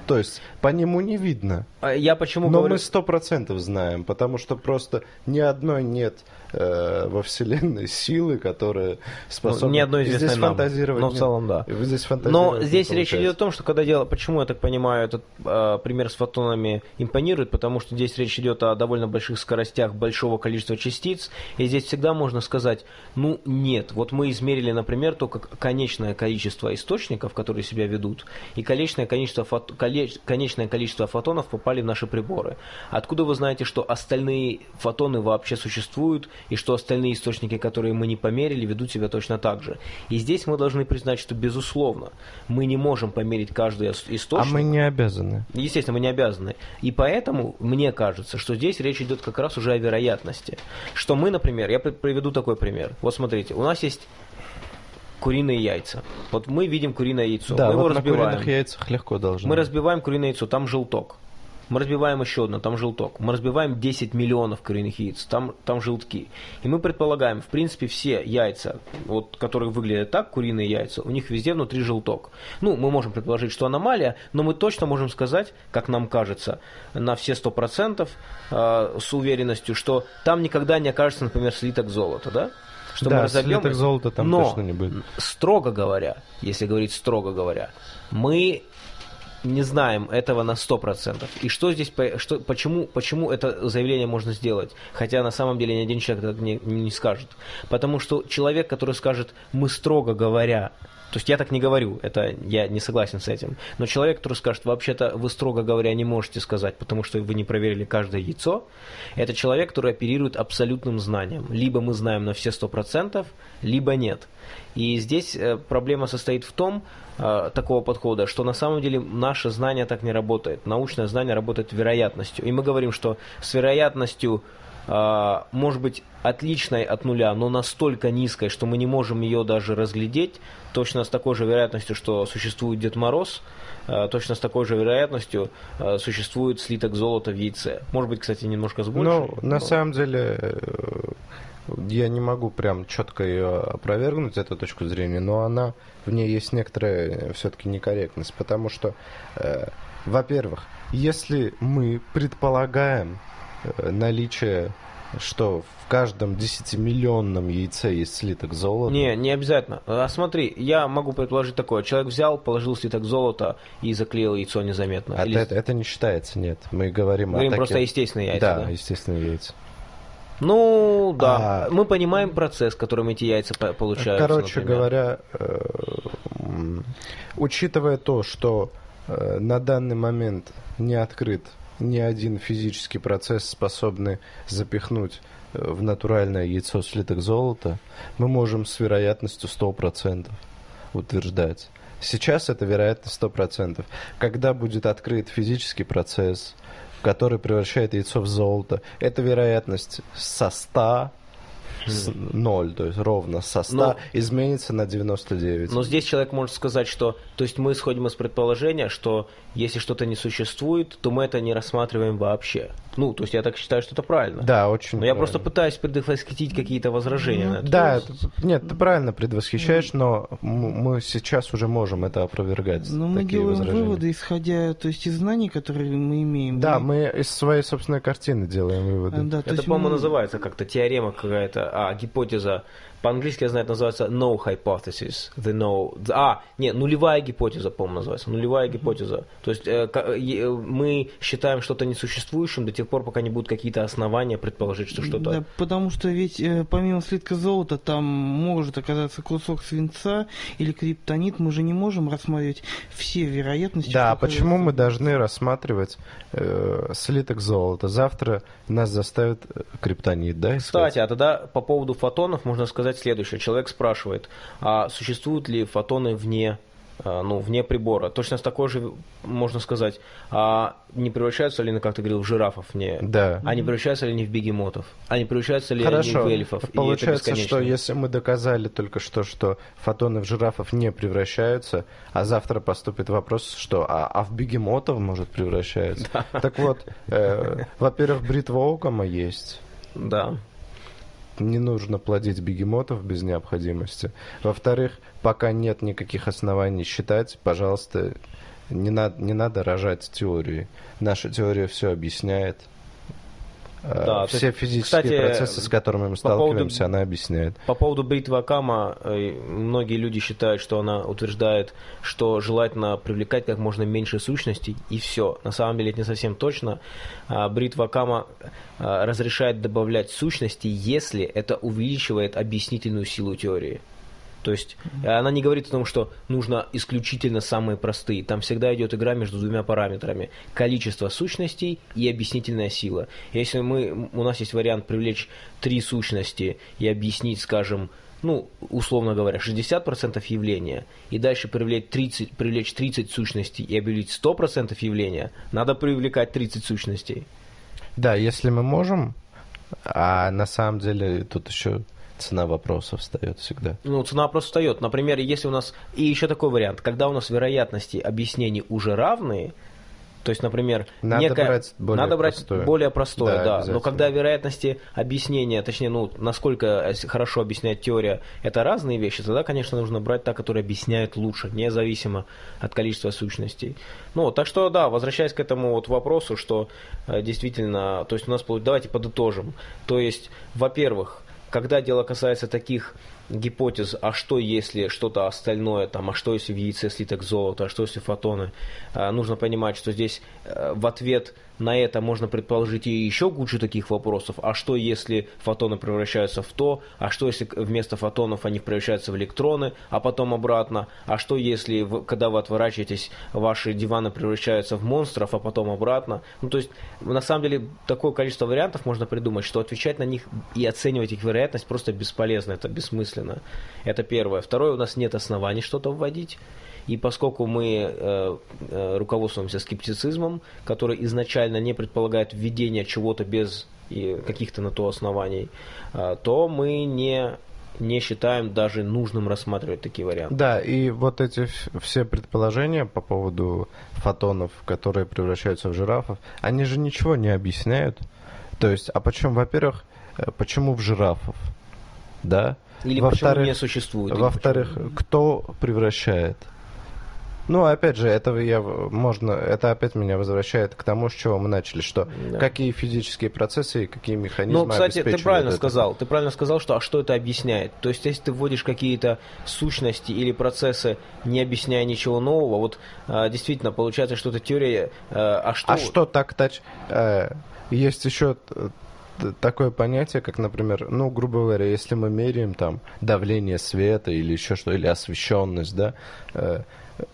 то есть по нему не видно. А Я почему Но говорю... мы сто процентов знаем, потому что просто ни одной нет э, во Вселенной силы, которая способна... Ну, ни одной известной здесь нам. фантазировать Но в нет. целом, да. И Здесь Но фантазировать не здесь речь идет о том, что когда дело, почему я так понимаю, этот э, пример с фотонами импонирует, потому что здесь речь идет о довольно больших скоростях большого количества частиц, и здесь всегда можно сказать, ну нет, вот мы измерили, например, только конечное количество источников, которые себя ведут, и конечное количество, фото- коле- конечное количество фотонов попали в наши приборы. Откуда вы знаете, что остальные фотоны вообще существуют, и что остальные источники, которые мы не померили, ведут себя точно так же? И здесь мы должны признать, что безусловно мы не можем померить каждый ис- А источник. мы не обязаны. Естественно, мы не обязаны. И поэтому мне кажется, что здесь речь идет как раз уже о вероятности. Что мы, например, я при- приведу такой пример. Вот смотрите, у нас есть куриные яйца. Вот мы видим куриное яйцо, Да, мы его вот на разбиваем. куриных яйцах легко должно. Мы разбиваем куриное яйцо, там желток. Мы разбиваем еще одно, там желток. Мы разбиваем 10 миллионов куриных яиц, там, там желтки. И мы предполагаем, в принципе, все яйца, вот, которые выглядят так, куриные яйца, у них везде внутри желток. Ну, мы можем предположить, что аномалия, но мы точно можем сказать, как нам кажется, на все 100% э, с уверенностью, что там никогда не окажется, например, слиток золота, да? Что да, разобьем слиток золота там Но точно не будет. строго говоря, если говорить строго говоря, мы не знаем этого на 100%. И что здесь, что, почему, почему это заявление можно сделать? Хотя на самом деле ни один человек так не, не скажет. Потому что человек, который скажет, мы строго говоря, то есть я так не говорю, это я не согласен с этим. Но человек, который скажет, вообще-то вы строго говоря не можете сказать, потому что вы не проверили каждое яйцо, это человек, который оперирует абсолютным знанием. Либо мы знаем на все 100%, либо нет. И здесь э, проблема состоит в том, э, такого подхода, что на самом деле наше знание так не работает. Научное знание работает вероятностью. И мы говорим, что с вероятностью может быть отличной от нуля, но настолько низкой, что мы не можем ее даже разглядеть, точно с такой же вероятностью, что существует Дед Мороз, а, точно с такой же вероятностью а, существует слиток золота в яйце. Может быть, кстати, немножко с большей. Ну, на но- самом деле, э, я не могу прям четко ее опровергнуть, эту точку зрения, но она, в ней есть некоторая все-таки некорректность, потому что, э, во-первых, если мы предполагаем э, наличие, что в каждом 10-миллионном яйце есть слиток золота, Не, не обязательно. А смотри, я могу предположить такое. Человек взял, положил слиток золота и заклеил яйцо незаметно. а Или- это, это не считается, нет. Мы говорим, Говорим о просто таких- естественные яйца. Да, да? естественные яйца. Ну, да. А- Мы понимаем процесс, которым эти яйца по- получаются. Короче например. говоря, э, учитывая то, что э, на данный момент не открыт ни один физический процесс, способный запихнуть э, в натуральное яйцо слиток золота, мы можем с вероятностью 100% утверждать. Сейчас это вероятность 100%. Когда будет открыт физический процесс, который превращает яйцо в золото, эта вероятность со 100 с 0, то есть ровно со 100, Но- изменится на 99. Но здесь человек может сказать, что... То есть мы исходим из предположения, что если что-то не существует, то мы это не рассматриваем вообще. Ну, то есть я так считаю, что это правильно. Да, очень Но я правильно. просто пытаюсь предвосхитить какие-то возражения на это. Да, это- нет, ты правильно предвосхищаешь, но м- мы сейчас уже можем это опровергать. Но мы такие делаем возражения. выводы, исходя то есть, из знаний, которые мы имеем. Да, И- мы из своей собственной картины делаем выводы. А, да, то Это, по-моему, мы- называется как-то теорема какая-то, а, гипотеза по-английски, я знаю, это называется no hypothesis. The no, the- а, нет, нулевая гипотеза, по-моему, называется. Нулевая гипотеза. То есть э, е- мы считаем что-то несуществующим до тех пор, пока не будут какие-то основания предположить, что что-то... Да, потому что ведь э, помимо слитка золота там может оказаться кусок свинца или криптонит. Мы же не можем рассматривать все вероятности. Да, почему мы должны рассматривать э, слиток золота? Завтра нас заставят э, криптонит, да, искать? Кстати, а тогда по поводу фотонов можно сказать следующее. Человек спрашивает, а существуют ли фотоны вне, а, ну, вне прибора? Точно с такой же можно сказать, а не превращаются ли они, как ты говорил, в жирафов вне? Да. А не превращаются ли они в бегемотов? А не превращаются ли Хорошо. они в эльфов? Получается, что если мы доказали только что, что фотоны в жирафов не превращаются, а завтра поступит вопрос, что а, а в бегемотов, может, превращаются. Так вот, э, во-первых, бритва Окама есть. Да. Не нужно плодить бегемотов без необходимости. Во-вторых, пока нет никаких оснований считать, пожалуйста, не, надо не надо рожать теории. Наша теория все объясняет. Э, Да, все есть, физические кстати, процессы, с которыми мы по поводу- сталкиваемся, она объясняет. По поводу бритвы Акама, э, многие люди считают, что она утверждает, что желательно привлекать как можно меньше сущностей, и все. На самом деле это не совсем точно. А, Бритва Акама а, разрешает добавлять сущности, если это увеличивает объяснительную силу теории. То есть э, она не говорит о том, что нужно исключительно самые простые. Там всегда идет игра между двумя параметрами. Количество сущностей и объяснительная сила. Если мы, у нас есть вариант привлечь три сущности и объяснить, скажем, ну, условно говоря, 60% явления, и дальше привлечь 30, привлечь 30 сущностей и объявить 100% явления, надо привлекать 30 сущностей. Да, если мы можем, а на самом деле тут еще цена вопроса встает всегда. Ну, цена просто встает. Например, если у нас... И еще такой вариант. Когда у нас вероятности объяснений уже равные, то есть, например, Надо некая- брать более надо брать простое. более простое, Да, да. Но когда вероятности объяснения, точнее, ну, насколько э, хорошо объясняет теория, это разные вещи, тогда, конечно, нужно брать та, которая объясняет лучше, независимо от количества сущностей. Ну, так что, да, возвращаясь к этому вот вопросу, что э, действительно, то есть у нас, давайте подытожим. То есть, во-первых, когда дело касается таких гипотез, а что если что-то остальное, там, а что если в яйце слиток золота, а что если фотоны, а, нужно понимать, что здесь э, в ответ на это можно предположить и еще кучу таких вопросов, а что если фотоны превращаются в то, а что если вместо фотонов они превращаются в электроны, а потом обратно, а что если, когда вы отворачиваетесь, ваши диваны превращаются в монстров, а потом обратно. Ну, то есть, на самом деле, такое количество вариантов можно придумать, что отвечать на них и оценивать их вероятность просто бесполезно, это бессмысленно. Это первое. Второе, у нас нет оснований что-то вводить. И поскольку мы э, э, руководствуемся скептицизмом, который изначально не предполагает введение чего-то без и каких-то на то оснований, э, то мы не, не считаем даже нужным рассматривать такие варианты. Да, и вот эти все предположения по поводу фотонов, которые превращаются в жирафов, они же ничего не объясняют. То есть, а почему, во-первых, э, почему в жирафов? Да? Или Во-вторых- не существует. Во-вторых, кто превращает? Ну, опять же, это я можно, это опять меня возвращает к тому, с чего мы начали, что Да. какие физические процессы и какие механизмы Ну, кстати, ты правильно это. сказал. Ты правильно сказал, что а что это объясняет? То есть, если ты вводишь какие-то сущности или процессы, не объясняя ничего нового, вот а, действительно получается, что это теория. а, а что? А что так тач? э, есть еще такое понятие, как, например, ну, грубо говоря, если мы меряем там давление света или еще что, или освещенность, да, э,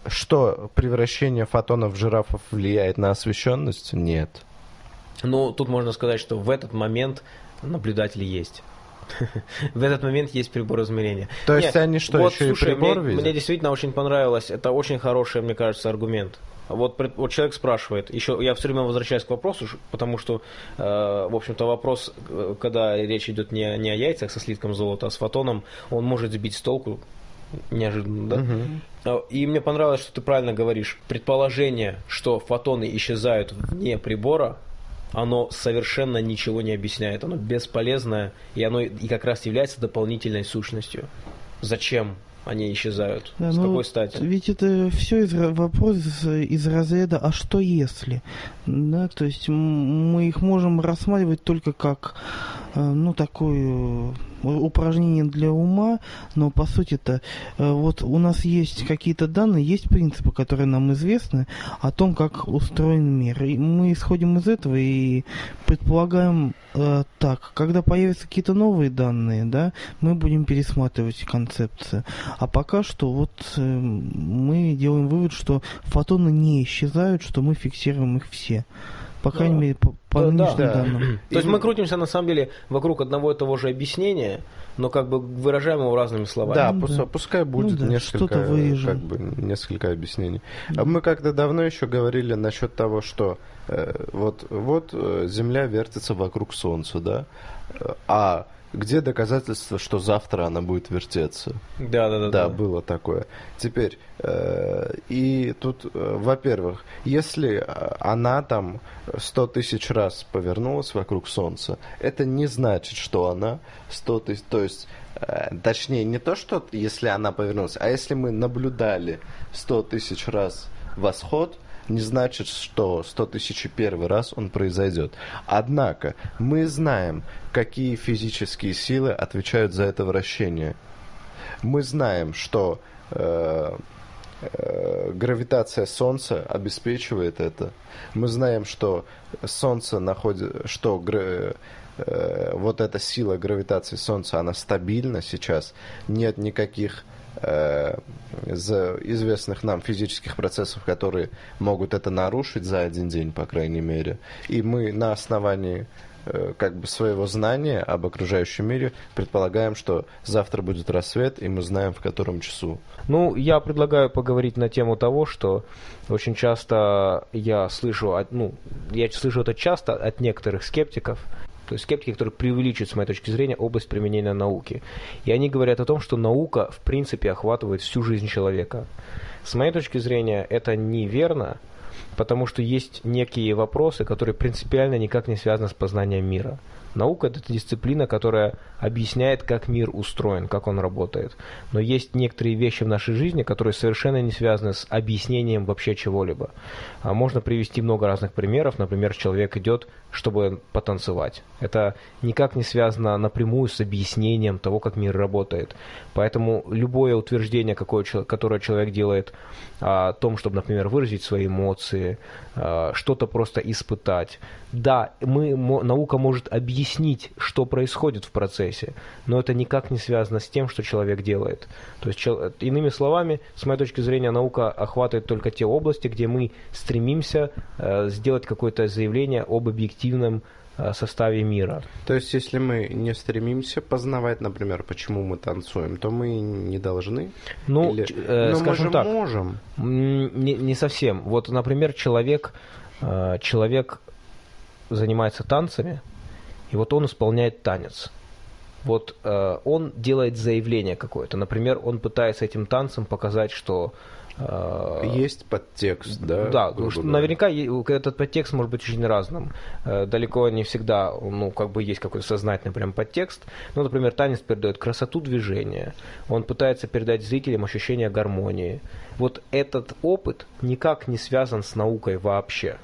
что превращение фотонов в жирафов влияет на освещенность? Нет. Ну, тут можно сказать, что в этот момент наблюдатели есть. В этот момент есть прибор измерения. То есть они что, вот, еще слушай, и прибор мне, видят? мне действительно очень понравилось. Это очень хороший, мне кажется, аргумент. Вот, вот человек спрашивает, еще я все время возвращаюсь к вопросу, потому что, э, в общем-то, вопрос, э, когда речь идет не, о- не о яйцах со слитком золота, а с фотоном, он может сбить с толку неожиданно, да? А, И мне понравилось, что ты правильно говоришь. Предположение, что фотоны исчезают вне прибора, оно совершенно ничего не объясняет. Оно бесполезное, и оно и как раз является дополнительной сущностью. Зачем они исчезают? Да, С ну, какой стати? Ведь это все из, вопрос из, разряда «а что если?». Да, то есть мы их можем рассматривать только как э, ну, такое э, упражнение для ума, но по сути-то э, вот у нас есть какие-то данные, есть принципы, которые нам известны о том, как устроен мир. И мы исходим из этого и предполагаем э, так, когда появятся какие-то новые данные, да, мы будем пересматривать концепцию. А пока что вот э, мы делаем вывод, что фотоны не исчезают, что мы фиксируем их все. По крайней мере, по, по Да, нынешним да. данным. То есть мы крутимся на самом деле вокруг одного и того же объяснения, но как бы выражаем его разными словами. Да, Ну да. пускай будет да, несколько, как бы, несколько объяснений. Мы как-то давно еще говорили насчет того, что э, вот, вот э, Земля вертится вокруг Солнца, да? А где доказательства, что завтра она будет вертеться? Да, да, да. Да, было такое. Теперь, э, и тут, э, во-первых, если э, она там сто тысяч раз повернулась вокруг Солнца, это не значит, что она сто тысяч, то есть, точнее, не то, что если она повернулась, а если мы наблюдали сто тысяч раз восход, не значит, что 100 тысяч первый раз он произойдет. Однако мы знаем, какие физические силы отвечают за это вращение. Мы знаем, что э, э, гравитация Солнца обеспечивает это. Мы знаем, что Солнце находит, что гра- э, вот эта сила гравитации Солнца, она стабильна сейчас. Нет никаких э, за- известных нам физических процессов, которые могут это нарушить за один день, по крайней мере. И мы на основании э, как бы своего знания об окружающем мире предполагаем, что завтра будет рассвет, и мы знаем, в котором часу. Ну, я предлагаю поговорить на тему того, что очень часто я слышу, ну, я слышу это часто от некоторых скептиков, то есть скептики, которые преувеличивают, с моей точки зрения, область применения науки. И они говорят о том, что наука, в принципе, охватывает всю жизнь человека. С моей точки зрения, это неверно, потому что есть некие вопросы, которые принципиально никак не связаны с познанием мира. Наука – это дисциплина, которая объясняет, как мир устроен, как он работает. Но есть некоторые вещи в нашей жизни, которые совершенно не связаны с объяснением вообще чего-либо. А можно привести много разных примеров. Например, человек идет, чтобы потанцевать. Это никак не связано напрямую с объяснением того, как мир работает. Поэтому любое утверждение, какое, которое человек делает о том, чтобы, например, выразить свои эмоции, э, что-то просто испытать. Да, мы, наука может объяснить, что происходит в процессе, но это никак не связано с тем, что человек делает. То есть, иными словами, с моей точки зрения, наука охватывает только те области, где мы стремимся э, сделать какое-то заявление об объективном э, составе мира. То есть, если мы не стремимся познавать, например, почему мы танцуем, то мы не должны? Ну, Или- э, Но скажем мы же так, можем. Не, не совсем. Вот, например, человек, э, человек занимается танцами, и вот он исполняет танец. Вот э, он делает заявление какое-то. Например, он пытается этим танцем показать, что э, Есть подтекст, да? да, потому что наверняка этот подтекст может быть очень разным. Э, Далеко не всегда, ну, как бы есть какой-то сознательный прям подтекст. Ну, например, танец передает красоту движения. Он пытается передать зрителям ощущение гармонии. Вот этот опыт никак не связан с наукой вообще.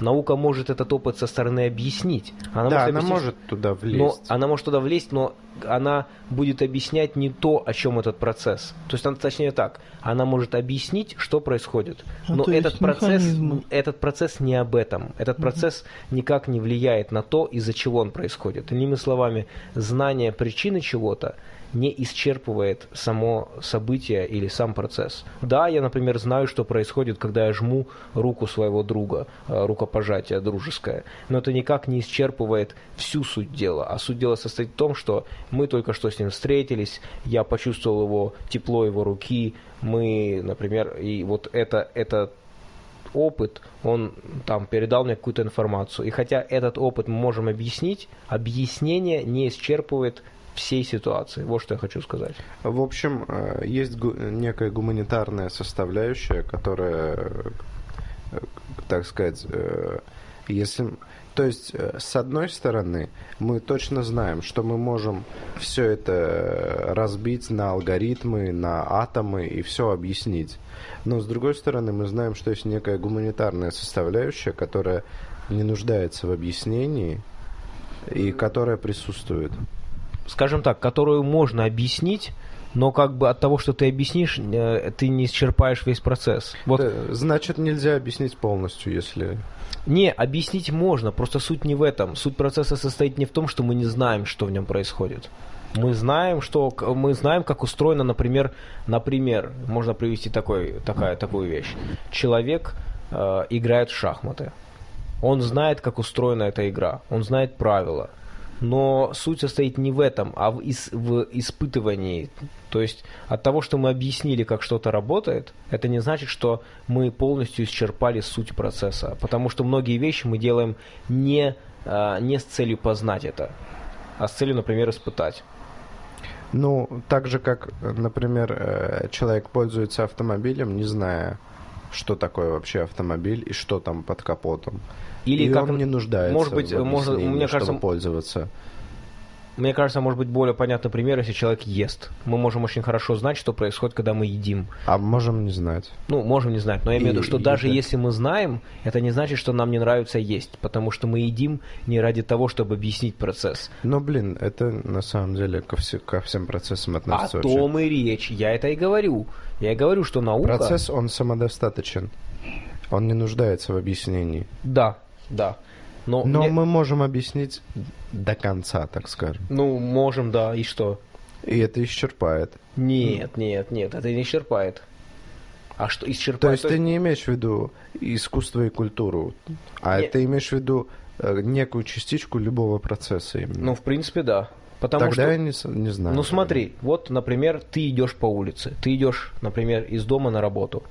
Наука может этот опыт со стороны объяснить. Она да, может она объяснить, может туда влезть. но она может туда влезть, но она будет объяснять не то, о чем этот процесс. То есть, она, точнее так, она может объяснить, что происходит. А, Но есть этот процесс, этот процесс не об этом. Этот процесс никак не влияет на то, из-за чего он происходит. Иными словами, знание причины чего-то не исчерпывает само событие или сам процесс. Да, я, например, знаю, что происходит, когда я жму руку своего друга, э, рукопожатие дружеское, но это никак не исчерпывает всю суть дела. А суть дела состоит в том, что мы только что с ним встретились, я почувствовал его тепло его руки, мы, например, и вот это, это опыт, он там передал мне какую-то информацию. И хотя этот опыт мы можем объяснить, объяснение не исчерпывает всей ситуации. Вот что я хочу сказать. В общем, э, есть некая гуманитарная составляющая, которая, э, так сказать, э, если... То есть, с одной стороны, мы точно знаем, что мы можем все это разбить на алгоритмы, на атомы и все объяснить. Но с другой стороны, мы знаем, что есть некая гуманитарная составляющая, которая не нуждается в объяснении, и которая присутствует. Скажем так, которую можно объяснить, но как бы от того, что ты объяснишь, э, ты не исчерпаешь весь процесс. Вот Э, Значит, нельзя объяснить полностью, если... не, объяснить можно, просто суть не в этом. Суть процесса состоит не в том, что мы не знаем, что в нем происходит. Мы знаем, что мы знаем, как устроено, например, например, можно привести такой, такая, такую вещь. Человек э, играет в шахматы. Он знает, как устроена эта игра, он знает правила. Но суть состоит не в этом, а в, ис- в испытывании. То есть от того, что мы объяснили, как что-то работает, это не значит, что мы полностью исчерпали суть процесса. Потому что многие вещи мы делаем не, а, не с целью познать это, а с целью, например, испытать. Ну, так же, как, например, э, человек пользуется автомобилем, не зная, что такое вообще автомобиль и что там под капотом. Или и как он не нуждается может быть, в можно- объяснении, мне кажется, пользоваться. Мне кажется, может быть более понятный пример, если человек ест. Мы можем очень хорошо знать, что происходит, когда мы едим. А можем не знать. Ну, можем не знать, но я имею в виду, что и даже это- если мы знаем, это не значит, что нам не нравится есть, потому что мы едим не ради того, чтобы объяснить процесс. Но, блин, это на самом деле ко, все- ко всем процессам О относится. вообще. том и речь. Я это и говорю. Я и говорю, что наука... Процесс, он самодостаточен. Он не нуждается в объяснении. Да, да. Но, Но мне- мы можем объяснить до конца, так скажем. Ну, можем, да, и что? И это исчерпает. Нет, нет, нет, это не исчерпает. А что исчерпает? То есть ты не имеешь в виду искусство и культуру, а Нет. ты имеешь в виду э, некую частичку любого процесса именно. Ну, в принципе, да. Потому Тогда что... я не, не знаю. Ну смотри, вот, например, ты идешь по улице, ты идешь, например, из дома на работу.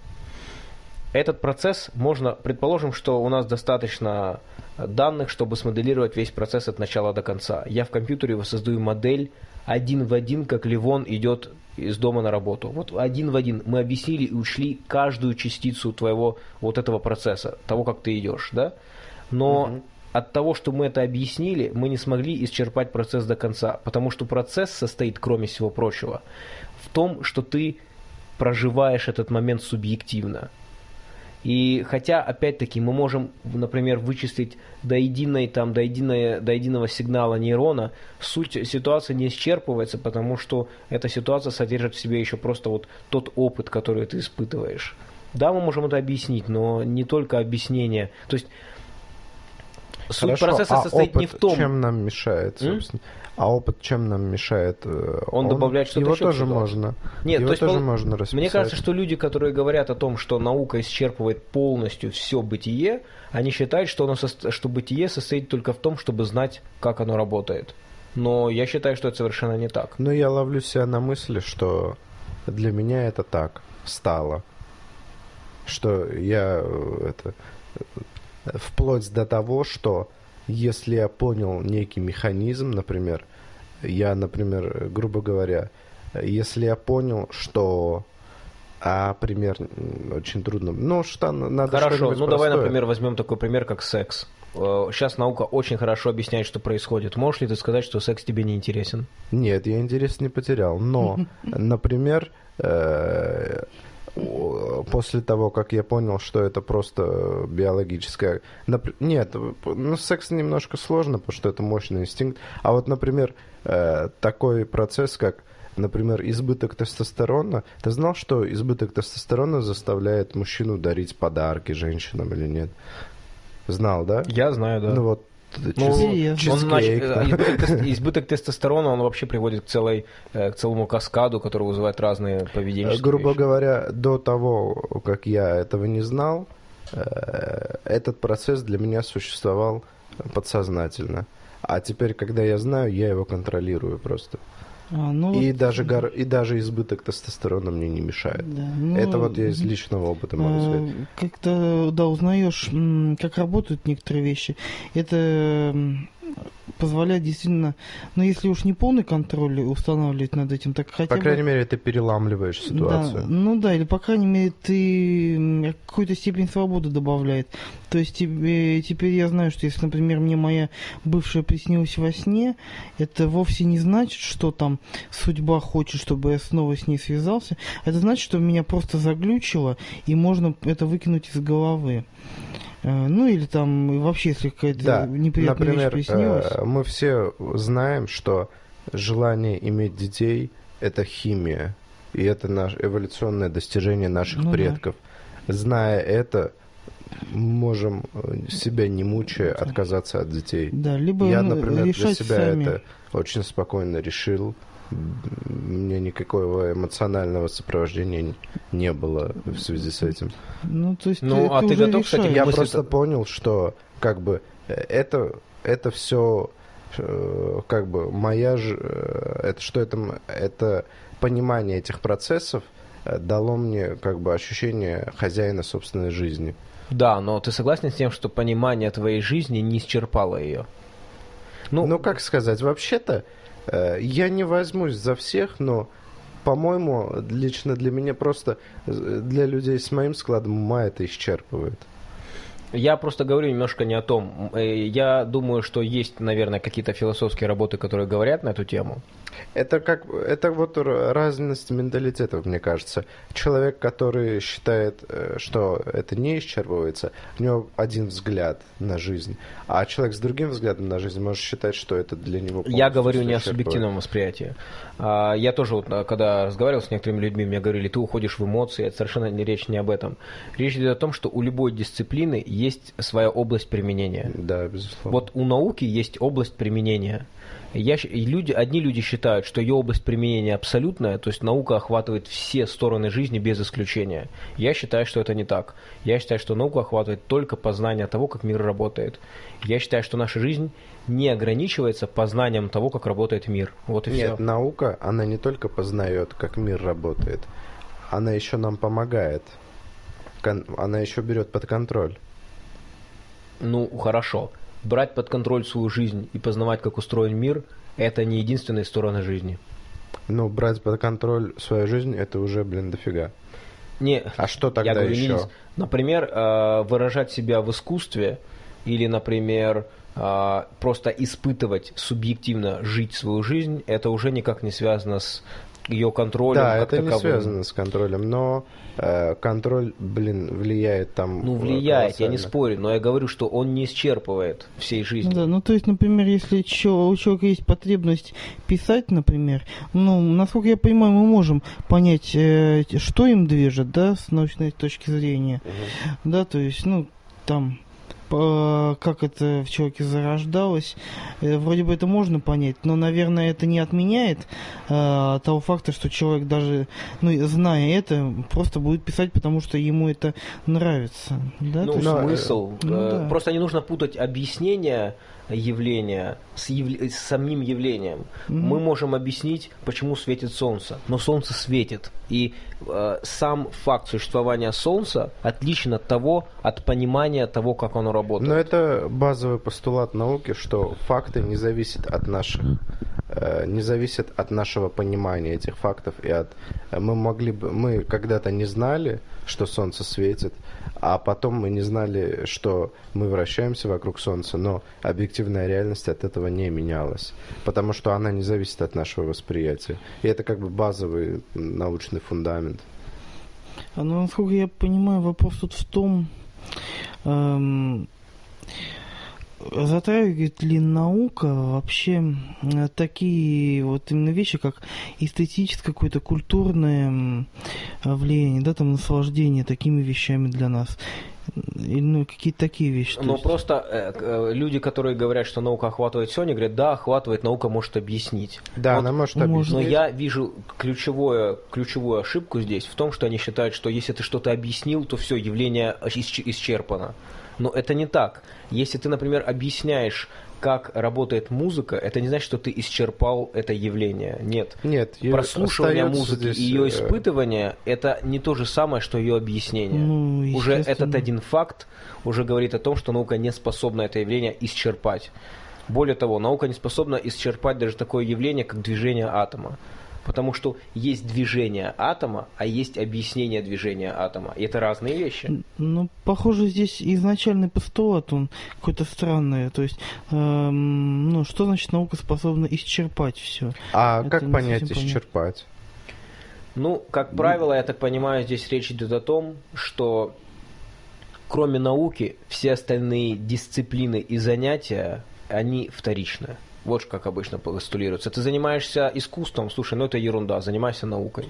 Этот процесс можно, предположим, что у нас достаточно данных, чтобы смоделировать весь процесс от начала до конца. Я в компьютере воссоздаю модель один в один, как Ливон идет из дома на работу. Вот один в один. Мы объяснили и ушли каждую частицу твоего вот этого процесса, того, как ты идешь, да? Но от того, что мы это объяснили, мы не смогли исчерпать процесс до конца, потому что процесс состоит, кроме всего прочего, в том, что ты проживаешь этот момент субъективно. И хотя, опять-таки, мы можем, например, вычислить до, единой, там, до, единой, до единого сигнала нейрона, суть ситуации не исчерпывается, потому что эта ситуация содержит в себе еще просто вот тот опыт, который ты испытываешь. Да, мы можем это объяснить, но не только объяснение. То есть суть Хорошо, процесса а состоит опыт не в том, чем нам мешает, собственно. А опыт чем нам мешает? э, Он добавляет что-то Его еще в тоже можно. Нет, его то есть тоже пол- можно расписать. Мне кажется, что люди, которые говорят о том, что наука исчерпывает полностью все бытие, они считают, что, оно сос- что бытие состоит только в том, чтобы знать, как оно работает. Но я считаю, что это совершенно не так. Но я ловлю себя на мысли, что для меня это так стало. Что я э, это вплоть до того, что если я понял некий механизм, например, я, например, э, грубо говоря, э, если я понял, что а пример очень трудно. Ну, что надо Хорошо, ну давай, простое. например, возьмем такой пример, как секс. Э, Сейчас наука очень хорошо объясняет, что происходит. Можешь ли ты сказать, что секс тебе не интересен? Нет, я интерес не потерял. Но, например, э, после того, как я понял, что это просто биологическое... Нап- Нет, ну, секс немножко сложно, потому что это мощный инстинкт. А вот, например, э, такой процесс, как, например, избыток тестостерона. Ты знал, что избыток тестостерона заставляет мужчину дарить подарки женщинам или нет? Знал, да? Я знаю, да. Ну вот, Ну, он, значит, э, избыток, избыток тестостерона, он вообще приводит к, целой, э, к целому каскаду, который вызывает разные поведенческие Грубо вещи. говоря, до того, как я этого не знал, э, этот процесс для меня существовал подсознательно. А теперь, когда я знаю, я его контролирую просто. А, ну И вот, даже гор- и даже избыток тестостерона мне не мешает. да, ну, Это вот я из личного опыта могу сказать. Э, Когда, да, узнаешь, как работают некоторые вещи, это позволяет действительно, ну, если уж не полный контроль устанавливать над этим, так хотя По бы... крайней мере, ты переламливаешь Да, ситуацию. ну да, или по крайней мере ты какую-то степень свободы добавляет. То есть тебе, теперь я знаю, что если, например, мне моя бывшая приснилась во сне, это вовсе не значит, что там судьба хочет, чтобы я снова с ней связался. Это значит, что меня просто заглючило, и можно это выкинуть из головы. Э, ну или там вообще, если какая-то Да, неприятная например, вещь приснилась. э, мы все знаем, что желание иметь детей – это химия, и это наше эволюционное достижение наших Ну да. предков. Зная это, можем, э, себя не мучая, Да. отказаться от детей. Да, либо Я, ну, например, для себя сами. это очень спокойно решил. М, Мне никакого эмоционального сопровождения не было в связи с этим. Ну, то есть Ну, а ты готов, кстати, решаешь. Я мысль-то- просто понял, что как бы э, это это все как бы моя ж- э, это что это это понимание этих процессов э, дало мне как бы ощущение хозяина собственной жизни. Да, но ты согласен с тем, что понимание твоей жизни не исчерпало ее? Ну, Ну, как сказать, вообще-то э, я не возьмусь за всех, но по-моему, лично для меня просто э, для людей с моим складом ума это исчерпывает. Я просто говорю немножко не о том. Э, Я думаю, что есть, наверное, какие-то философские работы, которые говорят на эту тему. Это как это вот разность менталитетов, мне кажется. Человек, который считает, э, что это не исчерпывается, у него один взгляд на жизнь, а человек с другим взглядом на жизнь может считать, что это для него. Я говорю не о субъективном восприятии. А, Я тоже, вот, а, когда разговаривал с некоторыми людьми, мне говорили, ты уходишь в эмоции, это совершенно не речь не об этом. Речь идет о том, что у любой дисциплины есть своя область применения. Да, безусловно. Вот у науки есть область применения. Я, и люди, одни люди считают, что ее область применения абсолютная, то есть наука охватывает все стороны жизни без исключения. Я считаю, что это не так. Я считаю, что наука охватывает только познание того, как мир работает. Я считаю, что наша жизнь не ограничивается познанием того, как работает мир. Вот и Нет, все. наука, она не только познает, как мир работает, она еще нам помогает. Кон- Она еще берет под контроль. Ну, хорошо. Брать под контроль свою жизнь и познавать, как устроен мир, это не единственные стороны жизни. Но брать под контроль свою жизнь, это уже, блин, дофига. Не, А что тогда Я говорю, еще? Например, э, выражать себя в искусстве или, например, э, просто испытывать субъективно жить свою жизнь, это уже никак не связано с ее контролем. Да, как это не таковым. связано с контролем, но э, контроль, блин, влияет там. Ну, влияет, я не спорю, но я говорю, что он не исчерпывает всей жизни. Да, ну то есть, например, если чё- у человека есть потребность писать, например, ну, насколько я понимаю, мы можем понять, э, что им движет, да, с научной точки зрения. Да, то есть, ну, там, как это в человеке зарождалось, э, вроде бы это можно понять, но, наверное, это не отменяет э, того факта, что человек даже, ну, зная это, просто будет писать, потому что ему это нравится. Да, Ну, э, смысл. ну э, да. Просто не нужно путать объяснение явления с, явля- с самим явлением. Мгм. Мы можем объяснить, почему светит солнце. Но солнце светит. И э, сам факт существования солнца отличен от того, от понимания того, как оно работает. Но это базовый постулат науки, что факты не зависят от наших, э, не зависят от нашего понимания этих фактов и от э, мы могли бы мы когда-то не знали, что солнце светит, а потом мы не знали, что мы вращаемся вокруг солнца, но объективная реальность от этого не менялась, потому что она не зависит от нашего восприятия. И это как бы базовый научный фундамент. А, Ну, насколько я понимаю, вопрос тут в том, эм, затрагивает ли наука вообще такие вот именно вещи, как эстетическое какое-то культурное влияние, да, там наслаждение такими вещами для нас. Ну, какие-то такие вещи. Но есть. просто э, э, люди, которые говорят, что наука охватывает все, они говорят, да, охватывает, наука может объяснить. Да, Вот она может может объяснить. Но я вижу ключевое, ключевую ошибку здесь в том, что они считают, что если ты что-то объяснил, то все, явление исч- исчерпано. Но это не так. Если ты, например, объясняешь, как работает музыка, это не значит, что ты исчерпал это явление. Нет. Нет, Прослушивание музыки здесь, и ее э, испытывание это не то же самое, что ее объяснение. Ну, уже этот один факт уже говорит о том, что наука не способна это явление исчерпать. Более того, наука не способна исчерпать даже такое явление, как движение атома. Потому что есть движение атома, а есть объяснение движения атома. И это разные вещи. Ну, похоже, здесь изначальный постулат, он какой-то странный. То есть, эм, ну, что значит наука способна исчерпать все? А Это как понять исчерпать? Ну, как правило, я так понимаю, здесь речь идет о том, что кроме науки, все остальные дисциплины и занятия, они вторичны. Вот как обычно постулируется. Ты занимаешься искусством, слушай, ну это ерунда, занимайся наукой.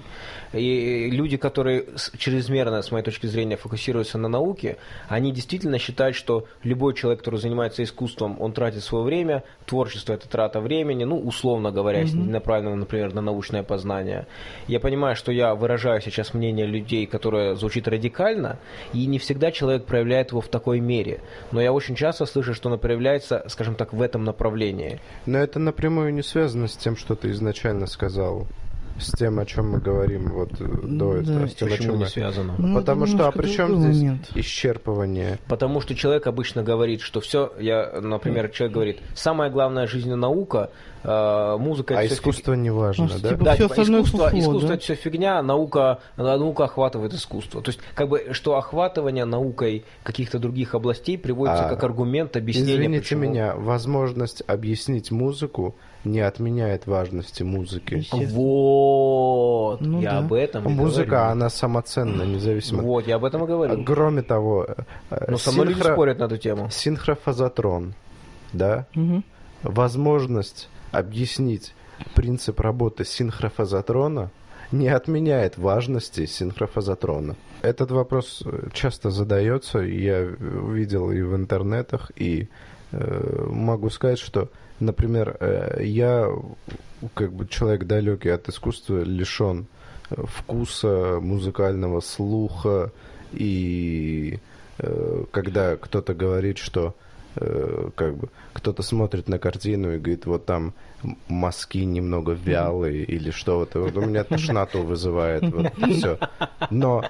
И люди, которые чрезмерно, с моей точки зрения, фокусируются на науке, они действительно считают, что любой человек, который занимается искусством, он тратит свое время, творчество это трата времени, ну, условно говоря, если направлено, например, на научное познание. Я понимаю, что я выражаю сейчас мнение людей, которое звучит радикально, и не всегда человек проявляет его в такой мере. Но я очень часто слышу, что оно проявляется, скажем так, в этом направлении. Но это напрямую не связано с тем, что ты изначально сказал. С тем, о чем мы говорим вот э, до Да. этого. С тем, о чем не мы- связано? Ну, Потому что, а при чем здесь момент. исчерпывание? Потому что человек обычно говорит, что все, я, например, человек говорит, самая главная жизнь наука, э, музыка А это искусство не важно, Ну, да? типа, Да, всё типа, остальное искусство, фуфло, искусство да? это все фигня, наука, наука охватывает искусство. То есть, как бы, что охватывание наукой каких-то других областей приводится А, как аргумент объяснения. Извините почему. меня, возможность объяснить музыку не отменяет важности музыки. Вот, Ну я да. об этом и Музыка, говорю. она самоценна, независимо. Вот, я об этом и говорю. Кроме того, э, Но со мной люди спорят на эту тему. синхрофазотрон, да, Мгм. возможность объяснить принцип работы синхрофазотрона не отменяет важности синхрофазотрона. Этот вопрос э, часто задается, я видел и в интернетах, и э, могу сказать, что, например, э, я как бы человек далекий от искусства, лишен э, вкуса, музыкального слуха, и э, когда кто-то говорит, что как бы кто-то смотрит на картину и говорит, вот там мазки немного вялые или что-то, вот у меня тошноту вызывает, вот все. Но